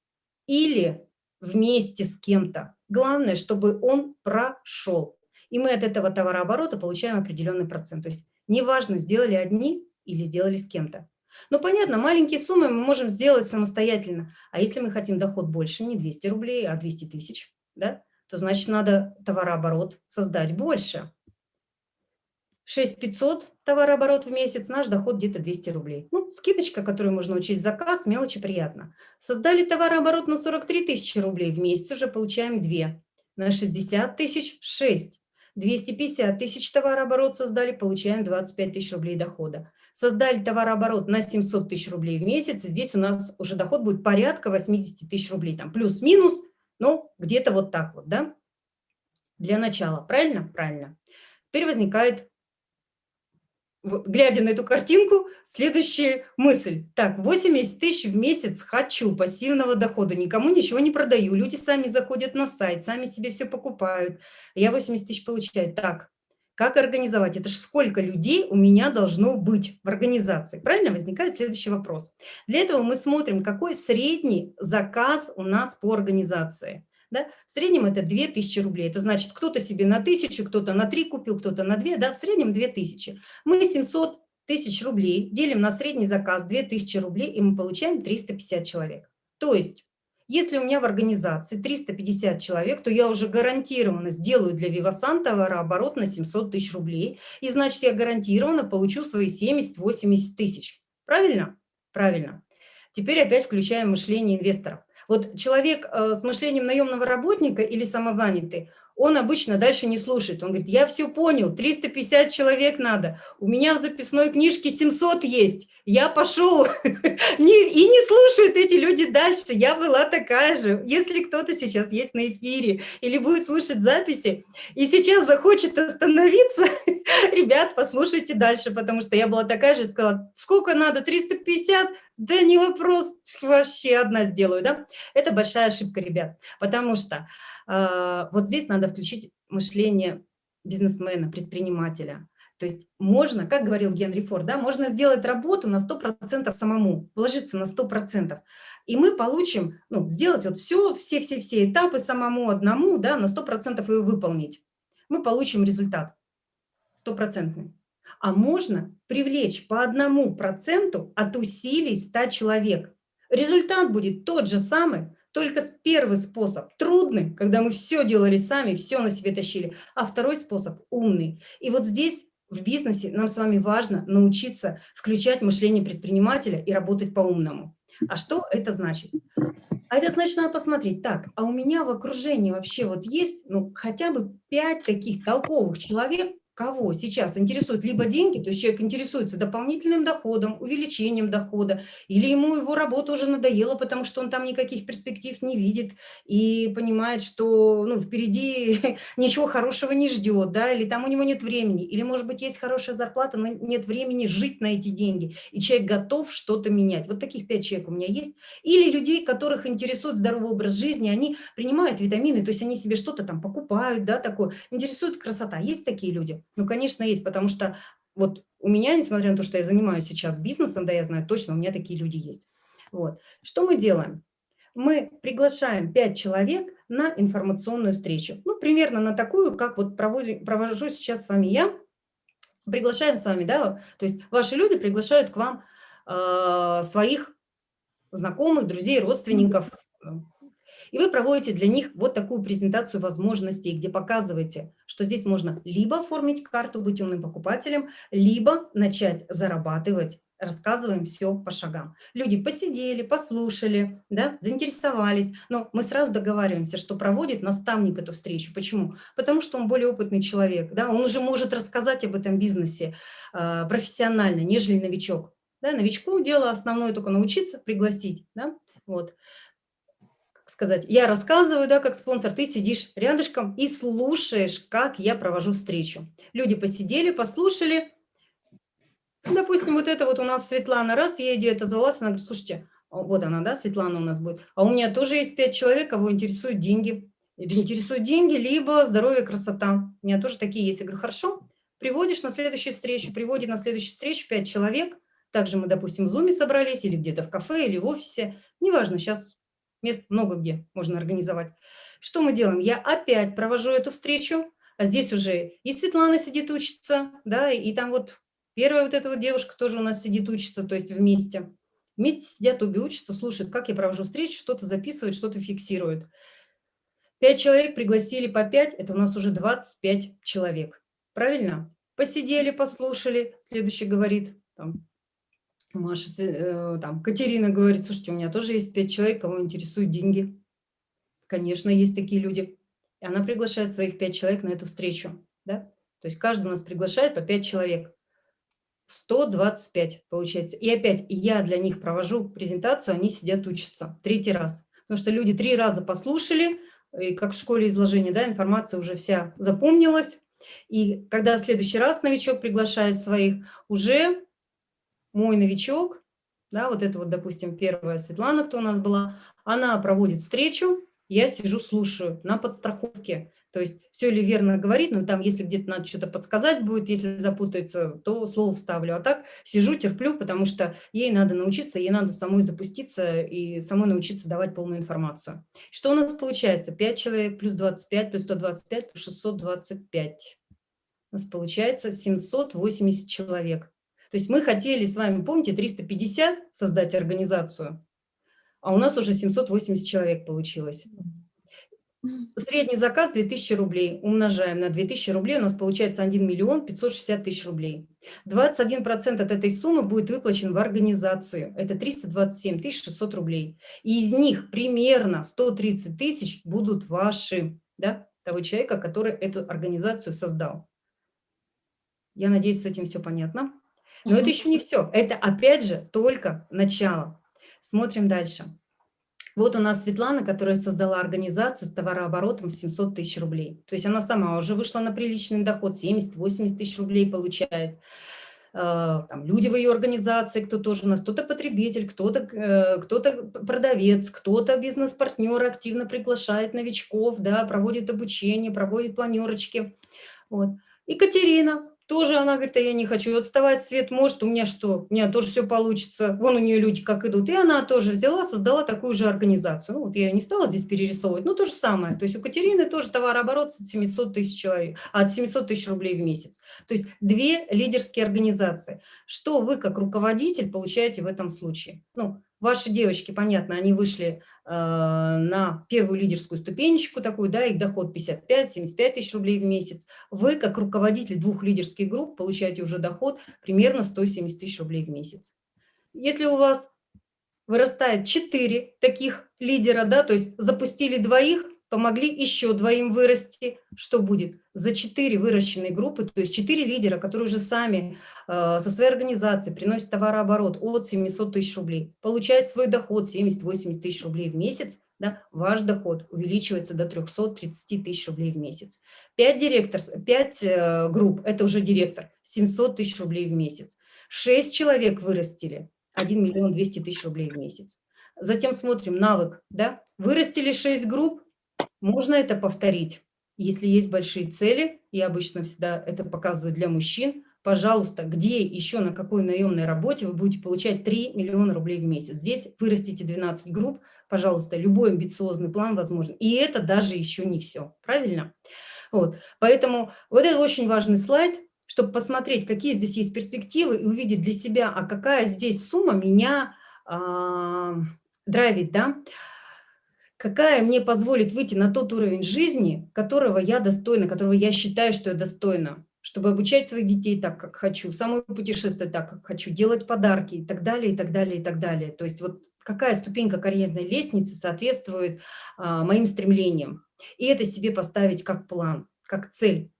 или вместе с кем-то. Главное, чтобы он прошел. И мы от этого товарооборота получаем определенный процент. То есть неважно, сделали одни или сделали с кем-то. Но понятно, маленькие суммы мы можем сделать самостоятельно. А если мы хотим доход больше, не 200 рублей, а 200 тысяч, да, то значит надо товарооборот создать больше. 6500 товарооборот в месяц, наш доход где-то 200 рублей. Ну, скидочка, которую можно учесть заказ, мелочи приятно. Создали товарооборот на 43 тысячи рублей в месяц, уже получаем 2. На 60 тысяч – 6. 250 тысяч товарооборот создали, получаем 25 тысяч рублей дохода создали товарооборот на 700 тысяч рублей в месяц, здесь у нас уже доход будет порядка 80 тысяч рублей, там плюс-минус, ну, где-то вот так вот, да, для начала. Правильно? Правильно. Теперь возникает, глядя на эту картинку, следующая мысль. Так, 80 тысяч в месяц хочу пассивного дохода, никому ничего не продаю, люди сами заходят на сайт, сами себе все покупают, я 80 тысяч получаю. Так, как организовать? Это же сколько людей у меня должно быть в организации? Правильно? Возникает следующий вопрос. Для этого мы смотрим, какой средний заказ у нас по организации. Да? В среднем это 2000 рублей. Это значит, кто-то себе на 1000, кто-то на 3 купил, кто-то на 2. Да? В среднем 2000. Мы 700 тысяч рублей делим на средний заказ 2000 рублей, и мы получаем 350 человек. То есть если у меня в организации 350 человек, то я уже гарантированно сделаю для Вивасан товарооборот на 700 тысяч рублей. И значит, я гарантированно получу свои 70-80 тысяч. Правильно? Правильно. Теперь опять включаем мышление инвесторов. Вот человек э, с мышлением наемного работника или самозанятый, он обычно дальше не слушает. Он говорит, я все понял, 350 человек надо, у меня в записной книжке 700 есть, я пошел. И не слушают эти люди дальше, я была такая же. Если кто-то сейчас есть на эфире или будет слушать записи, и сейчас захочет остановиться, ребят, послушайте дальше, потому что я была такая же, сказала, сколько надо, 350? Да не вопрос, вообще одна сделаю, да? Это большая ошибка, ребят, потому что вот здесь надо включить мышление бизнесмена, предпринимателя. То есть можно, как говорил Генри Форд, да, можно сделать работу на 100% самому, вложиться на 100%. И мы получим, ну, сделать вот все, все-все-все этапы самому одному, да, на 100% его выполнить. Мы получим результат стопроцентный. А можно привлечь по одному проценту от усилий 100 человек. Результат будет тот же самый, только первый способ трудный, когда мы все делали сами, все на себе тащили, а второй способ умный. И вот здесь в бизнесе нам с вами важно научиться включать мышление предпринимателя и работать по-умному. А что это значит? А это значит, надо посмотреть, так, а у меня в окружении вообще вот есть ну, хотя бы пять таких толковых человек, кого сейчас интересуют либо деньги, то есть человек интересуется дополнительным доходом, увеличением дохода, или ему его работа уже надоела, потому что он там никаких перспектив не видит и понимает, что ну, впереди ничего хорошего не ждет, да, или там у него нет времени, или, может быть, есть хорошая зарплата, но нет времени жить на эти деньги, и человек готов что-то менять. Вот таких пять человек у меня есть. Или людей, которых интересует здоровый образ жизни, они принимают витамины, то есть они себе что-то там покупают, да, такое, интересует красота. Есть такие люди? Ну, конечно, есть, потому что вот у меня, несмотря на то, что я занимаюсь сейчас бизнесом, да, я знаю точно, у меня такие люди есть. Вот. Что мы делаем? Мы приглашаем 5 человек на информационную встречу. Ну, примерно на такую, как вот провожу, провожу сейчас с вами я. Приглашаем с вами, да, то есть ваши люди приглашают к вам э, своих знакомых, друзей, родственников, и вы проводите для них вот такую презентацию возможностей, где показываете, что здесь можно либо оформить карту, быть умным покупателем, либо начать зарабатывать рассказываем все по шагам. Люди посидели, послушали, да, заинтересовались, но мы сразу договариваемся, что проводит наставник эту встречу. Почему? Потому что он более опытный человек, да, он уже может рассказать об этом бизнесе э, профессионально, нежели новичок. Да, новичку дело основное только научиться, пригласить. Да, вот сказать, я рассказываю, да, как спонсор, ты сидишь рядышком и слушаешь, как я провожу встречу. Люди посидели, послушали, Допустим, вот это вот у нас Светлана, раз, ей идея отозвалась, она говорит, слушайте, а вот она, да, Светлана у нас будет, а у меня тоже есть пять человек, кого интересуют деньги. Интересуют деньги, либо здоровье, красота. У меня тоже такие есть. Я говорю, хорошо, приводишь на следующую встречу, приводит на следующую встречу пять человек, также мы, допустим, в Zoom собрались, или где-то в кафе, или в офисе, неважно, сейчас мест много где можно организовать. Что мы делаем? Я опять провожу эту встречу, а здесь уже и Светлана сидит учится, да, и там вот первая вот эта вот девушка тоже у нас сидит учится, то есть вместе. Вместе сидят, обе учатся, слушают, как я провожу встречу, что-то записывают, что-то фиксируют. Пять человек пригласили по пять, это у нас уже 25 человек. Правильно? Посидели, послушали. Следующий говорит, там, Маша, э, там, Катерина говорит, слушайте, у меня тоже есть пять человек, кого интересуют деньги. Конечно, есть такие люди. И она приглашает своих пять человек на эту встречу. Да? То есть каждый у нас приглашает по пять человек. 125 получается. И опять я для них провожу презентацию, они сидят учатся. Третий раз. Потому что люди три раза послушали, и как в школе изложения, да, информация уже вся запомнилась. И когда в следующий раз новичок приглашает своих, уже мой новичок, да, вот это вот, допустим, первая Светлана, кто у нас была, она проводит встречу, я сижу, слушаю на подстраховке. То есть все ли верно говорит, но там, если где-то надо что-то подсказать будет, если запутается, то слово вставлю. А так сижу, терплю, потому что ей надо научиться, ей надо самой запуститься и самой научиться давать полную информацию. Что у нас получается? 5 человек плюс 25 плюс 125 плюс 625. У нас получается 780 человек. То есть мы хотели с вами, помните, 350 создать организацию, а у нас уже 780 человек получилось. Средний заказ 2000 рублей. Умножаем на 2000 рублей, у нас получается 1 миллион 560 тысяч рублей. 21% от этой суммы будет выплачен в организацию. Это 327 600 рублей. И из них примерно 130 тысяч будут ваши, да, того человека, который эту организацию создал. Я надеюсь, с этим все понятно. Но это еще не все. Это, опять же, только начало. Смотрим дальше. Вот у нас Светлана, которая создала организацию с товарооборотом 700 тысяч рублей. То есть она сама уже вышла на приличный доход, 70-80 тысяч рублей получает. Э, там, люди в ее организации, кто тоже у нас, кто-то потребитель, кто-то э, кто, -то, продавец, кто-то бизнес-партнер активно приглашает новичков, да, проводит обучение, проводит планерочки. Вот. Екатерина, тоже она говорит, а я не хочу отставать, Свет, может, у меня что, у меня тоже все получится. Вон у нее люди как идут. И она тоже взяла, создала такую же организацию. Ну, вот я не стала здесь перерисовывать, но то же самое. То есть у Катерины тоже товарооборот от 700 тысяч человек, от 700 тысяч рублей в месяц. То есть две лидерские организации. Что вы как руководитель получаете в этом случае? Ну, Ваши девочки, понятно, они вышли э, на первую лидерскую ступенечку такую, да, их доход 55-75 тысяч рублей в месяц. Вы, как руководитель двух лидерских групп, получаете уже доход примерно 170 тысяч рублей в месяц. Если у вас вырастает 4 таких лидера, да, то есть запустили двоих, помогли еще двоим вырасти, что будет? За четыре выращенные группы, то есть четыре лидера, которые уже сами э, со своей организацией приносят товарооборот от 700 тысяч рублей, получают свой доход 70-80 тысяч рублей в месяц, да, ваш доход увеличивается до 330 тысяч рублей в месяц. Пять директор, пять э, групп – это уже директор, 700 тысяч рублей в месяц. Шесть человек вырастили, 1 миллион 200 тысяч рублей в месяц. Затем смотрим навык, да, вырастили 6 групп, можно это повторить. Если есть большие цели, я обычно всегда это показываю для мужчин, пожалуйста, где еще, на какой наемной работе вы будете получать 3 миллиона рублей в месяц. Здесь вырастите 12 групп, пожалуйста, любой амбициозный план возможен. И это даже еще не все, правильно? Вот. Поэтому вот это очень важный слайд, чтобы посмотреть, какие здесь есть перспективы и увидеть для себя, а какая здесь сумма меня э, драйвит, да? Какая мне позволит выйти на тот уровень жизни, которого я достойна, которого я считаю, что я достойна, чтобы обучать своих детей так, как хочу, самой путешествовать так, как хочу, делать подарки и так далее, и так далее, и так далее. То есть вот какая ступенька карьерной лестницы соответствует а, моим стремлениям. И это себе поставить как план, как цель.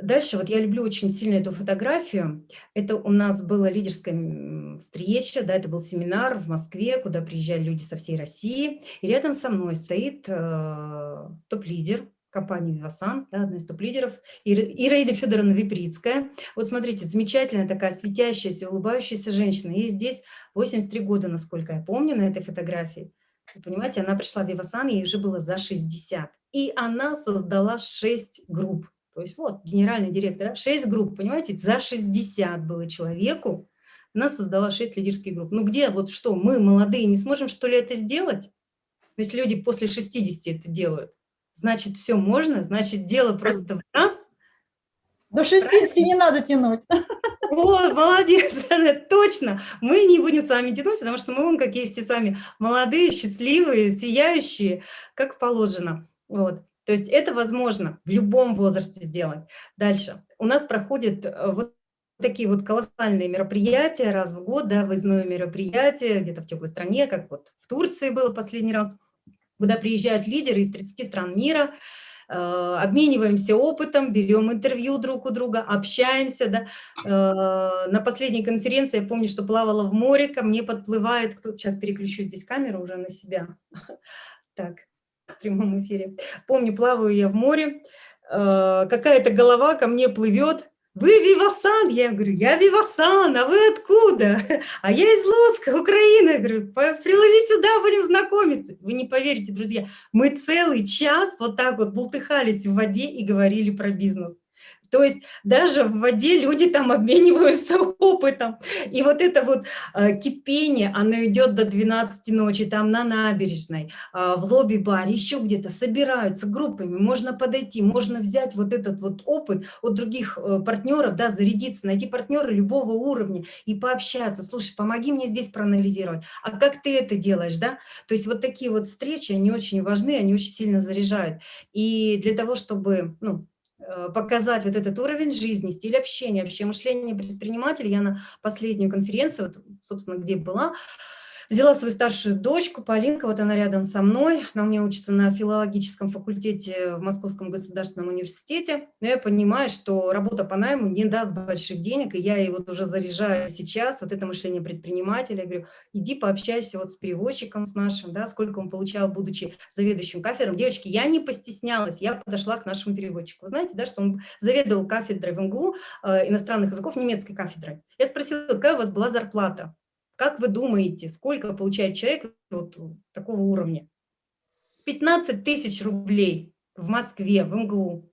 Дальше, вот я люблю очень сильно эту фотографию. Это у нас была лидерская встреча, да, это был семинар в Москве, куда приезжали люди со всей России. И рядом со мной стоит э, топ-лидер, компанию «Вивасан», да, одна из топ-лидеров, Ираида Федоровна Виприцкая. Вот смотрите, замечательная такая светящаяся, улыбающаяся женщина. Ей здесь 83 года, насколько я помню, на этой фотографии. Вы понимаете, она пришла в «Вивасан», ей уже было за 60. И она создала 6 групп. То есть вот, генеральный директор, 6 групп, понимаете, за 60 было человеку, она создала 6 лидерских групп. Ну где, вот что, мы, молодые, не сможем, что ли, это сделать? Если люди после 60 это делают, значит, все можно, значит, дело просто в нас. До 60 не надо тянуть. О, молодец, точно. Мы не будем с вами тянуть, потому что мы вон какие все сами молодые, счастливые, сияющие, как положено. Вот. То есть это возможно в любом возрасте сделать. Дальше. У нас проходит э, вот такие вот колоссальные мероприятия раз в год, да, выездное мероприятие где-то в теплой стране, как вот в Турции было последний раз, куда приезжают лидеры из 30 стран мира, э, обмениваемся опытом, берем интервью друг у друга, общаемся. Да. Э, на последней конференции я помню, что плавала в море, ко мне подплывает, кто сейчас переключу здесь камеру уже на себя. Так, в прямом эфире. Помню, плаваю я в море, э, какая-то голова ко мне плывет, вы Вивасан? Я говорю, я Вивасан, а вы откуда? А я из Луцка, Украина. Я говорю, приплыви сюда, будем знакомиться. Вы не поверите, друзья, мы целый час вот так вот бултыхались в воде и говорили про бизнес. То есть даже в воде люди там обмениваются опытом. И вот это вот э, кипение, оно идет до 12 ночи, там на набережной, э, в лобби-баре, еще где-то собираются группами, можно подойти, можно взять вот этот вот опыт от других э, партнеров, да, зарядиться, найти партнера любого уровня и пообщаться. Слушай, помоги мне здесь проанализировать, а как ты это делаешь, да? То есть вот такие вот встречи, они очень важны, они очень сильно заряжают. И для того, чтобы, ну, показать вот этот уровень жизни, стиль общения, вообще мышление предпринимателя. Я на последнюю конференцию, вот, собственно, где была, Взяла свою старшую дочку, Полинка, вот она рядом со мной. Она меня учится на филологическом факультете в Московском государственном университете. Но я понимаю, что работа по найму не даст больших денег, и я ее вот уже заряжаю сейчас, вот это мышление предпринимателя. Я говорю, иди пообщайся вот с переводчиком с нашим, да, сколько он получал, будучи заведующим кафедром. Девочки, я не постеснялась, я подошла к нашему переводчику. Вы знаете, да, что он заведовал кафедрой в МГУ э, иностранных языков, немецкой кафедрой. Я спросила, какая у вас была зарплата? Как вы думаете, сколько получает человек вот такого уровня? 15 тысяч рублей в Москве, в МГУ.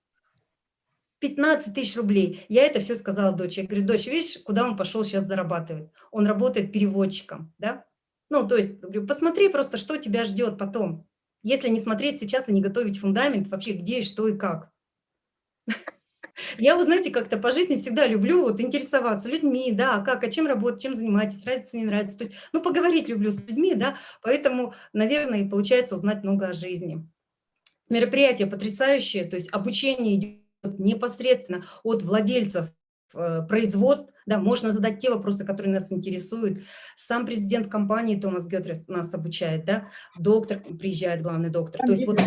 15 тысяч рублей. Я это все сказала дочери. Я говорю, дочь, видишь, куда он пошел сейчас зарабатывать? Он работает переводчиком, да? Ну, то есть, говорю, посмотри просто, что тебя ждет потом. Если не смотреть сейчас и не готовить фундамент, вообще где, что и как. Я, вы знаете, как-то по жизни всегда люблю вот интересоваться людьми, да, как, а чем работать, чем занимаетесь, нравится, не нравится. То есть, ну, поговорить люблю с людьми, да, поэтому, наверное, и получается узнать много о жизни. Мероприятие потрясающее, то есть обучение идет непосредственно от владельцев э, производств, да, можно задать те вопросы, которые нас интересуют. Сам президент компании Томас Гетрес нас обучает, да, доктор приезжает, главный доктор. То есть вот,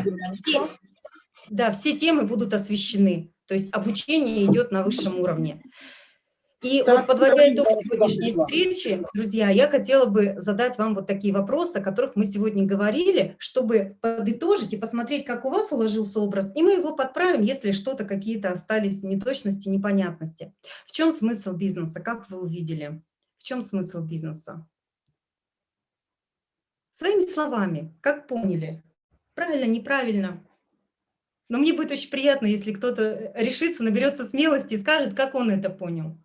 да, все темы будут освещены. То есть обучение идет на высшем уровне. И вот подводя итог сегодняшней встречи, друзья, я хотела бы задать вам вот такие вопросы, о которых мы сегодня говорили, чтобы подытожить и посмотреть, как у вас уложился образ, и мы его подправим, если что-то, какие-то остались неточности, непонятности. В чем смысл бизнеса, как вы увидели? В чем смысл бизнеса? Своими словами, как поняли? Правильно, неправильно? Но мне будет очень приятно, если кто-то решится, наберется смелости и скажет, как он это понял.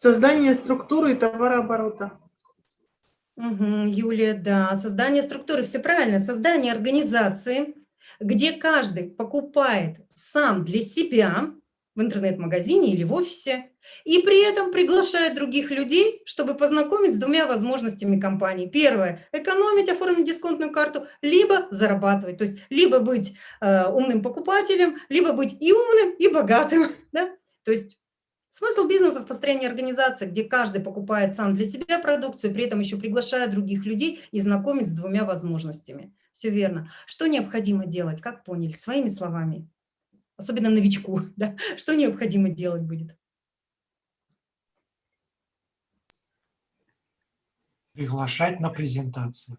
Создание структуры и товарооборота. Угу, Юлия, да, создание структуры, все правильно. Создание организации, где каждый покупает сам для себя в интернет-магазине или в офисе, и при этом приглашает других людей, чтобы познакомить с двумя возможностями компании. Первое – экономить, оформить дисконтную карту, либо зарабатывать. То есть либо быть э, умным покупателем, либо быть и умным, и богатым. Да? То есть смысл бизнеса в построении организации, где каждый покупает сам для себя продукцию, при этом еще приглашая других людей и знакомить с двумя возможностями. Все верно. Что необходимо делать, как поняли, своими словами? Особенно новичку, да, что необходимо делать будет? Приглашать на презентацию.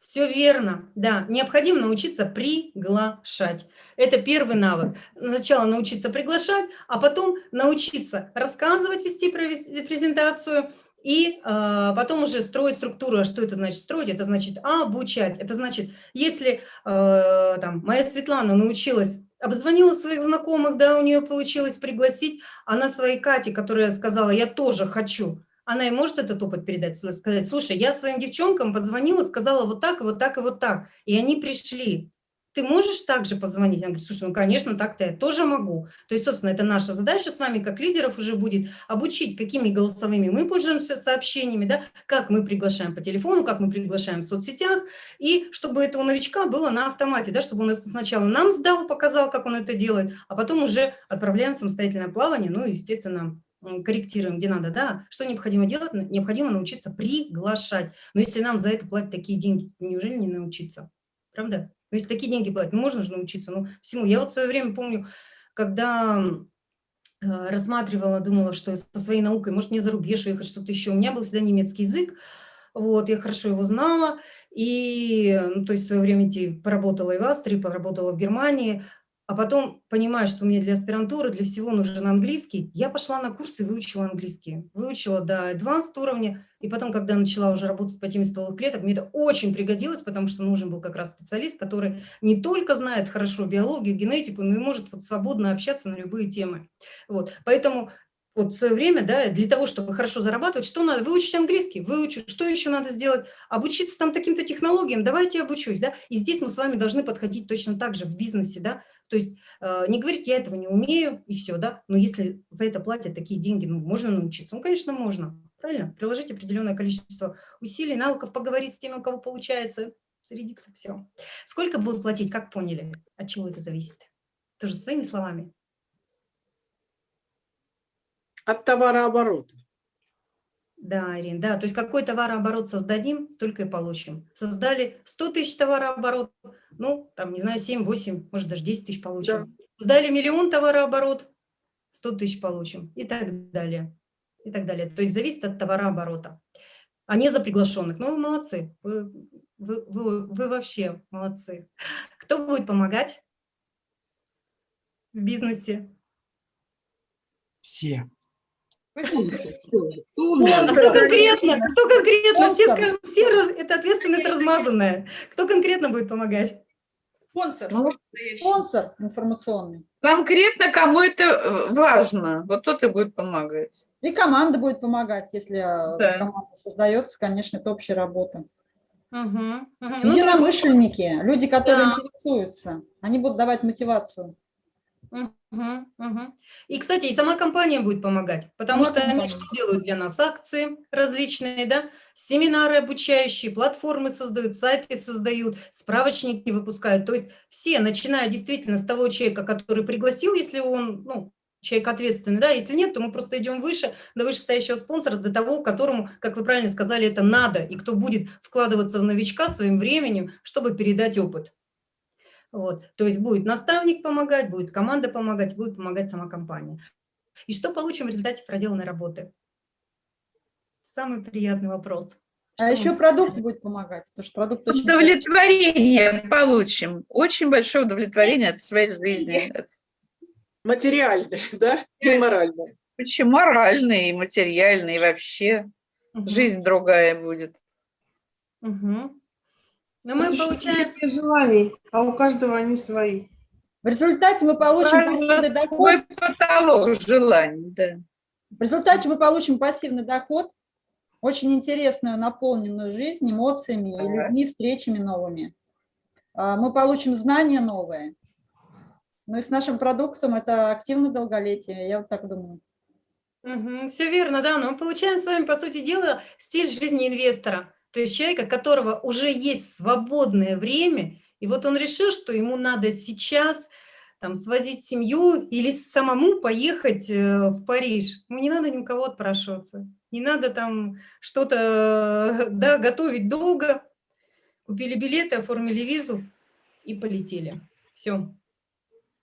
Все верно, да. Необходимо научиться приглашать. Это первый навык. Сначала научиться приглашать, а потом научиться рассказывать, вести презентацию, и э, потом уже строить структуру. А что это значит строить? Это значит обучать. Это значит, если э, там, моя Светлана научилась, обзвонила своих знакомых, да, у нее получилось пригласить, она своей Кате, которая сказала, я тоже хочу, она и может этот опыт передать, сказать, слушай, я своим девчонкам позвонила, сказала вот так, вот так и вот так, и они пришли ты можешь также позвонить? Она говорит, слушай, ну, конечно, так-то я тоже могу. То есть, собственно, это наша задача с вами, как лидеров, уже будет обучить, какими голосовыми мы пользуемся сообщениями, да, как мы приглашаем по телефону, как мы приглашаем в соцсетях, и чтобы это у новичка было на автомате, да, чтобы он сначала нам сдал, показал, как он это делает, а потом уже отправляем самостоятельное плавание, ну, естественно, корректируем, где надо, да, что необходимо делать? Необходимо научиться приглашать. Но если нам за это платят такие деньги, неужели не научиться? Правда? Ну, если такие деньги платят, ну, можно же научиться ну, всему. Я вот в свое время помню, когда э, рассматривала, думала, что со своей наукой, может, мне за рубеж уехать, что-то еще. У меня был всегда немецкий язык, вот, я хорошо его знала, и, ну, то есть в свое время поработала и в Австрии, поработала в Германии, а потом, понимая, что мне для аспирантуры, для всего нужен английский, я пошла на курсы и выучила английский. Выучила до advanced уровня, и потом, когда начала уже работать по теме стволовых клеток, мне это очень пригодилось, потому что нужен был как раз специалист, который не только знает хорошо биологию, генетику, но и может вот свободно общаться на любые темы. Вот. Поэтому вот в свое время, да, для того, чтобы хорошо зарабатывать, что надо? Выучить английский, выучить, что еще надо сделать? Обучиться там таким-то технологиям, давайте обучусь, да. И здесь мы с вами должны подходить точно так же в бизнесе, да, то есть э, не говорить, я этого не умею, и все, да, но если за это платят такие деньги, ну, можно научиться? Ну, конечно, можно, правильно? Приложить определенное количество усилий, навыков, поговорить с теми, у кого получается, зарядиться, все. Сколько будут платить, как поняли? От чего это зависит? Тоже своими словами. От товарооборота. Да, Ирина, да, то есть какой товарооборот создадим, столько и получим. Создали 100 тысяч товарооборот, ну, там, не знаю, 7, 8, может, даже 10 тысяч получим. Да. Создали миллион товарооборот, 100 тысяч получим и так далее. И так далее. То есть зависит от товарооборота, а не за приглашенных. Ну, вы молодцы, вы, вы, вы, вы вообще молодцы. Кто будет помогать в бизнесе? Все. Кто конкретно? Кто конкретно? Все, все это ответственность размазанная. Кто конкретно будет помогать? Спонсор. Ну, спонсор информационный. Конкретно кому это э, важно, вот тот и будет помогать. И команда будет помогать, если э, да. команда создается, конечно, это общая работа. Угу, угу. Единомышленники, люди, которые да. интересуются, они будут давать мотивацию. Угу, угу. И, кстати, и сама компания будет помогать, потому сама что компания. они что делают для нас? Акции различные, да, семинары обучающие, платформы создают, сайты создают, справочники выпускают. То есть все, начиная действительно с того человека, который пригласил, если он, ну, человек ответственный, да, если нет, то мы просто идем выше, до вышестоящего спонсора, до того, которому, как вы правильно сказали, это надо, и кто будет вкладываться в новичка своим временем, чтобы передать опыт. Вот. То есть будет наставник помогать, будет команда помогать, будет помогать сама компания. И что получим в результате проделанной работы? Самый приятный вопрос. А что еще продукт будет помогать, потому что продукт очень... Удовлетворение получим, очень большое удовлетворение от своей жизни. Материальное, да, и моральное. Почему моральное и материальное, и вообще угу. жизнь другая будет. Угу. Но мы получаем... желаний, а у каждого они свои. В результате мы получим пассивный доход. потолок желаний, да. В результате мы получим пассивный доход, очень интересную, наполненную жизнь эмоциями и людьми, встречами новыми. А, мы получим знания новые. Ну и с нашим продуктом это активное долголетие, я вот так думаю. Угу, все верно, да, но мы получаем с вами, по сути дела, стиль жизни инвестора. То есть человека, которого уже есть свободное время, и вот он решил, что ему надо сейчас там, свозить семью или самому поехать э, в Париж. Ну, не надо ни у кого отпрашиваться, не надо там что-то да, готовить долго. Купили билеты, оформили визу и полетели. Все.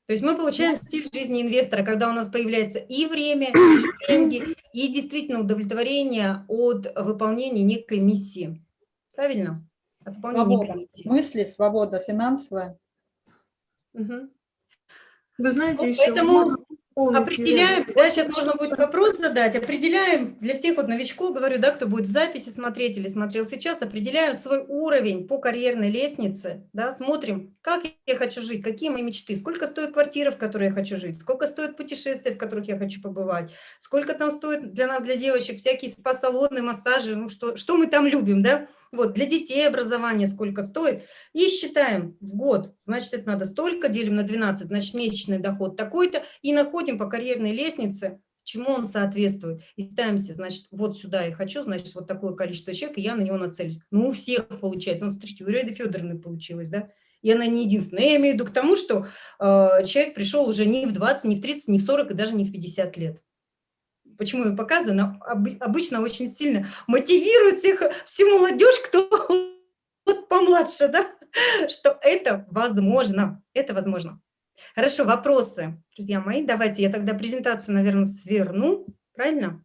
То есть мы получаем стиль жизни инвестора, когда у нас появляется и время, и деньги, и действительно удовлетворение от выполнения некой миссии. Правильно? от выполнения Свобода комиссии. мысли, свобода финансовая. Мгм. Вы знаете, Вот еще поэтому дополнить, Определяем, да, сейчас можно будет вопрос задать, определяем для всех вот новичков, говорю, да, кто будет в записи смотреть или смотрел сейчас, определяем свой уровень по карьерной лестнице, да, смотрим, как я хочу жить, какие мои мечты, сколько стоит квартира, в которой я хочу жить, сколько стоит путешествия, в которых я хочу побывать, сколько там стоит для нас, для девочек, всякие спа-салоны, массажи, ну что, что мы там любим, да, вот, для детей образование сколько стоит, и считаем в год, значит, это надо столько, делим на 12, значит, месячный доход такой-то, и находим по карьерной лестнице, чему он соответствует, и ставимся, значит, вот сюда я хочу, значит, вот такое количество человек, и я на него нацелюсь. Ну, у всех получается, ну, смотрите, у Реды Федоровны получилось, да, и она не единственная. Я имею в виду к тому, что э, человек пришел уже не в 20, не в 30, не в 40 и даже не в 50 лет. Почему я показываю? Она об- обычно очень сильно мотивирует всех, всю молодежь, кто вот помладше, да, что это возможно, это возможно. Хорошо, вопросы, друзья мои. Давайте я тогда презентацию, наверное, сверну. Правильно?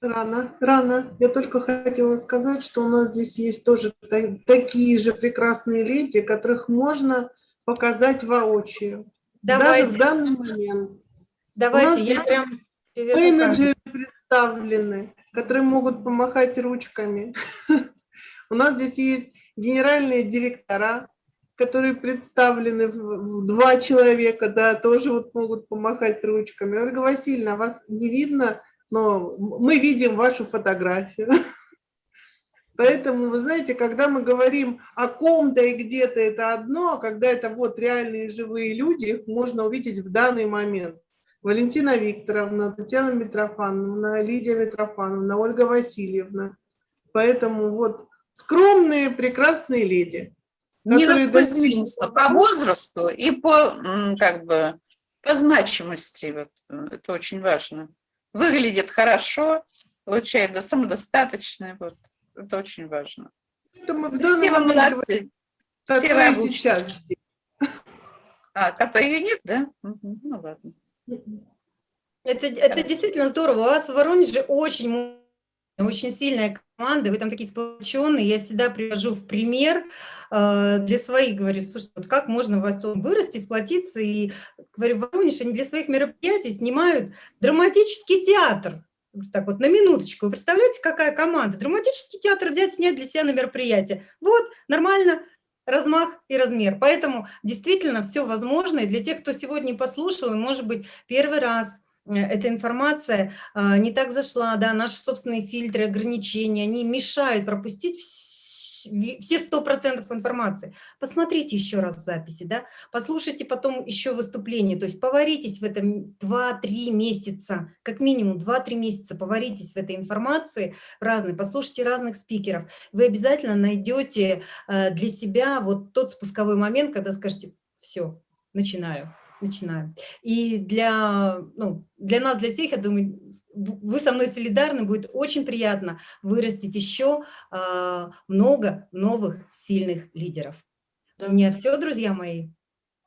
Рано, рано. Я только хотела сказать, что у нас здесь есть тоже та- такие же прекрасные леди, которых можно показать воочию. Даже Давайте, в данный момент. давайте. Я здесь прям Менеджеры представлены, которые могут помахать ручками. У нас здесь есть генеральные директора, которые представлены в два человека, да, тоже вот могут помахать ручками. Ольга Васильевна, вас не видно, но мы видим вашу фотографию. Поэтому, вы знаете, когда мы говорим о ком-то и где-то, это одно, а когда это вот реальные живые люди, их можно увидеть в данный момент. Валентина Викторовна, Татьяна Митрофановна, Лидия Митрофановна, Ольга Васильевна. Поэтому вот скромные, прекрасные леди. Которые достигли- Кузьминцева по возрасту и по, как бы, по значимости. Вот, э, это очень важно. Выглядит хорошо, получает да, самодостаточный. Вот. Это очень важно. И данный все вы молодцы. Все вы сейчас здесь. А, как ее нет, да? Ну ладно. Это, это действительно здорово. У вас в Воронеже очень, очень сильная команда, вы там такие сплоченные. Я всегда привожу в пример э, для своих, говорю, слушай, вот как можно в этом вырасти, сплотиться. И, говорю, в Воронеже они для своих мероприятий снимают драматический театр. Так вот, на минуточку. Вы представляете, какая команда? Драматический театр взять, снять для себя на мероприятие. Вот, нормально, размах и размер. Поэтому действительно все возможно. И для тех, кто сегодня послушал, и, может быть, первый раз э, эта информация а, не так зашла, да, наши собственные фильтры, ограничения, они мешают пропустить вс- ви- все сто процентов информации. Посмотрите еще раз записи, да, послушайте потом еще выступление, то есть поваритесь в этом 2-3 месяца, как минимум 2-3 месяца поваритесь в этой информации разной, послушайте разных спикеров, вы обязательно найдете э, для себя вот тот спусковой момент, когда скажете, все, начинаю начинаю. И для, ну, для нас, для всех, я думаю, вы со мной солидарны, будет очень приятно вырастить еще а, много новых сильных лидеров. У меня все, друзья мои.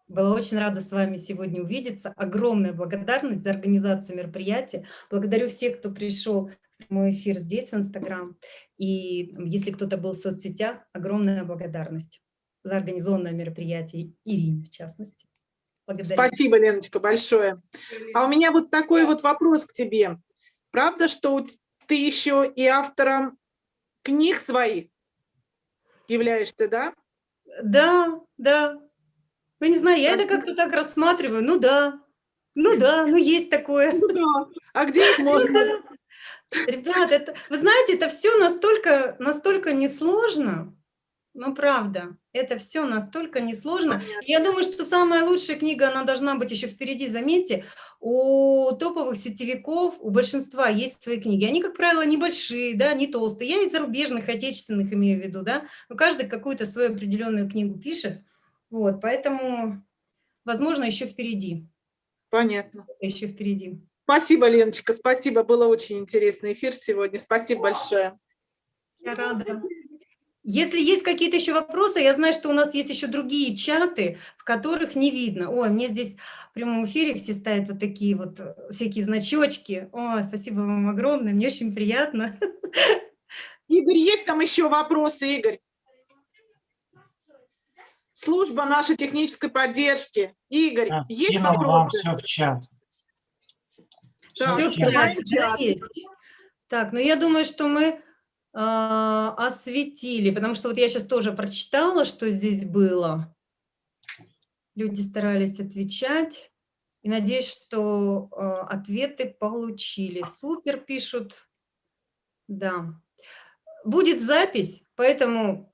Была очень рада с вами сегодня увидеться. Огромная благодарность за организацию мероприятия. Благодарю всех, кто пришел в прямой эфир здесь, в Инстаграм. И если кто-то был в соцсетях, огромная благодарность за организованное мероприятие, Ирине в частности. Благодарю. Спасибо, Леночка, большое. А у меня вот такой вот вопрос к тебе. Правда, что ты еще и автором книг своих являешься, да? Да, да. Ну, не знаю, я это как-то так рассматриваю. Ну да, ну да, ну есть такое. Ну да. А где их можно? Ребят, это, вы знаете, это все настолько, настолько несложно. Ну, правда, это все настолько несложно. Я думаю, что самая лучшая книга, она должна быть еще впереди, заметьте, у топовых сетевиков, у большинства есть свои книги. Они, как правило, небольшие, да, не толстые. Я и зарубежных, отечественных имею в виду, да. Но каждый какую-то свою определенную книгу пишет. Вот, поэтому, возможно, еще впереди. Понятно. Еще впереди. Спасибо, Леночка, спасибо. Было очень интересный эфир сегодня. Спасибо большое. Я рада. Если есть какие-то еще вопросы, я знаю, что у нас есть еще другие чаты, в которых не видно. Ой, мне здесь в прямом эфире все ставят вот такие вот э, всякие значочки. Ой, спасибо вам огромное, мне очень приятно. Игорь, есть там еще вопросы, Игорь? служба нашей технической поддержки. Игорь, Я есть скинул вам вопросы? все в чат. Так, в Всё чат. давайте в чат. Так, ну я думаю, что мы осветили, потому что вот я сейчас тоже прочитала, что здесь было. Люди старались отвечать. И надеюсь, что а, ответы получили. Супер, пишут. Да. Будет запись, поэтому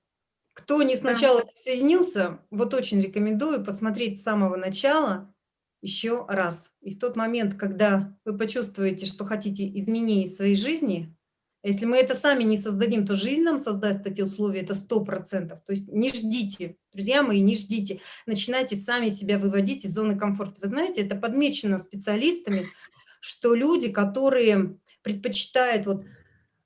кто не сначала присоединился, вот очень рекомендую посмотреть с самого начала еще раз. И в тот момент, когда вы почувствуете, что хотите изменений в своей жизни, если мы это сами не создадим, то жизнь нам создаст эти условия, это 100%. То есть не ждите, друзья мои, не ждите. Начинайте сами себя выводить из зоны комфорта. Вы знаете, это подмечено специалистами, что люди, которые предпочитают вот,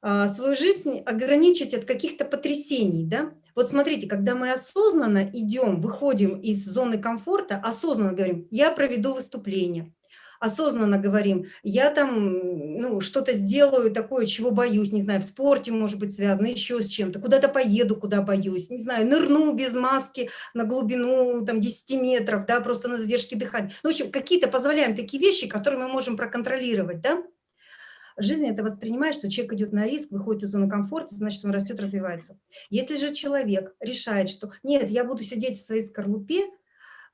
а, свою жизнь ограничить от каких-то потрясений, да, вот смотрите, когда мы осознанно идем, выходим из зоны комфорта, осознанно говорим, я проведу выступление, осознанно говорим, я там ну, что-то сделаю такое, чего боюсь, не знаю, в спорте может быть связано, еще с чем-то, куда-то поеду, куда боюсь, не знаю, нырну без маски на глубину там 10 метров, да, просто на задержке дыхания. Ну, в общем, какие-то позволяем такие вещи, которые мы можем проконтролировать, да. Жизнь это воспринимает, что человек идет на риск, выходит из зоны комфорта, значит, он растет, развивается. Если же человек решает, что нет, я буду сидеть в своей скорлупе,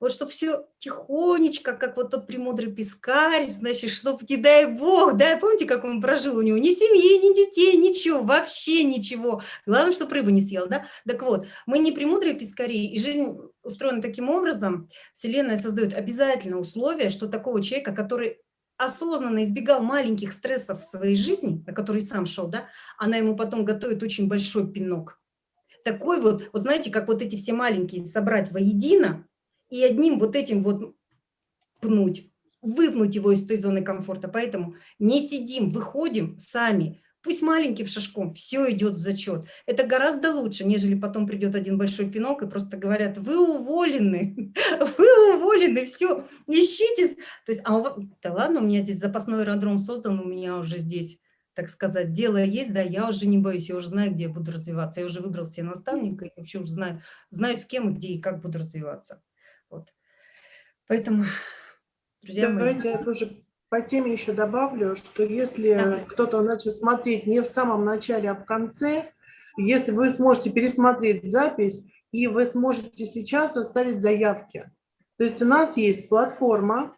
вот чтобы все тихонечко, как вот тот премудрый пескарь, значит, чтобы, не дай бог, да, помните, как он прожил у него, ни семьи, ни детей, ничего, вообще ничего. Главное, чтобы рыбу не съел, да. Так вот, мы не премудрые пескари, и жизнь устроена таким образом, Вселенная создает обязательно условия, что такого человека, который осознанно избегал маленьких стрессов в своей жизни, на который сам шел, да, она ему потом готовит очень большой пинок. Такой вот, вот знаете, как вот эти все маленькие собрать воедино и одним вот этим вот пнуть, выпнуть его из той зоны комфорта. Поэтому не сидим, выходим сами, пусть маленьким шажком, все идет в зачет. Это гораздо лучше, нежели потом придет один большой пинок и просто говорят, вы уволены, вы уволены, все, ищите. То есть, а вас- да ладно, у меня здесь запасной аэродром создан, у меня уже здесь, так сказать, дело есть, да, я уже не боюсь, я уже знаю, где я буду развиваться, я уже выбрал себе наставника, и вообще уже знаю, знаю с кем, где и как буду развиваться. Поэтому, друзья мои, Давайте я тоже по теме еще добавлю, что если кто-то начал смотреть не в самом начале, а в конце, если вы сможете пересмотреть запись, и вы сможете сейчас оставить заявки. То есть у нас есть платформа,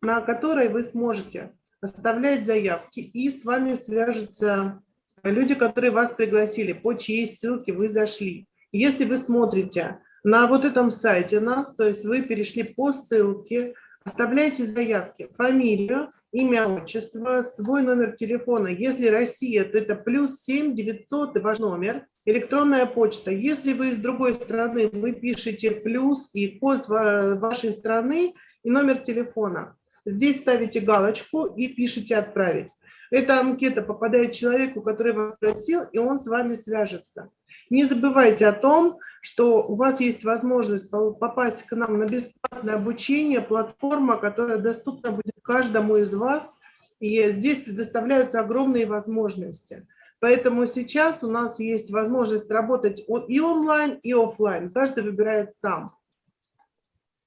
на которой вы сможете оставлять заявки, и с вами свяжутся люди, которые вас пригласили, по чьей ссылке вы зашли. Если вы смотрите на вот этом сайте нас, то есть вы перешли по ссылке, оставляйте заявки, фамилию, имя, отчество, свой номер телефона. Если Россия, то это плюс 7 900 и ваш номер, электронная почта. Если вы из другой страны, вы пишете плюс и код ва- вашей страны и номер телефона. Здесь ставите галочку и пишите «Отправить». Эта анкета попадает человеку, который вас спросил, и он с вами свяжется. Не забывайте о том, что у вас есть возможность попасть к нам на бесплатное обучение, платформа, которая доступна будет каждому из вас, и здесь предоставляются огромные возможности. Поэтому сейчас у нас есть возможность работать и онлайн, и офлайн. Каждый выбирает сам.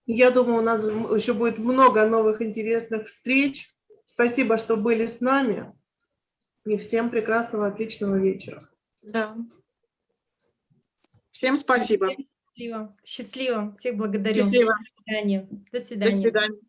Я думаю, у нас еще будет много новых интересных встреч. Спасибо, что были с нами. И всем прекрасного, отличного вечера. Да. Всем спасибо. счастливо, счастливо, всех благодарю. Счастливо. До свидания. До До свидания. свидания.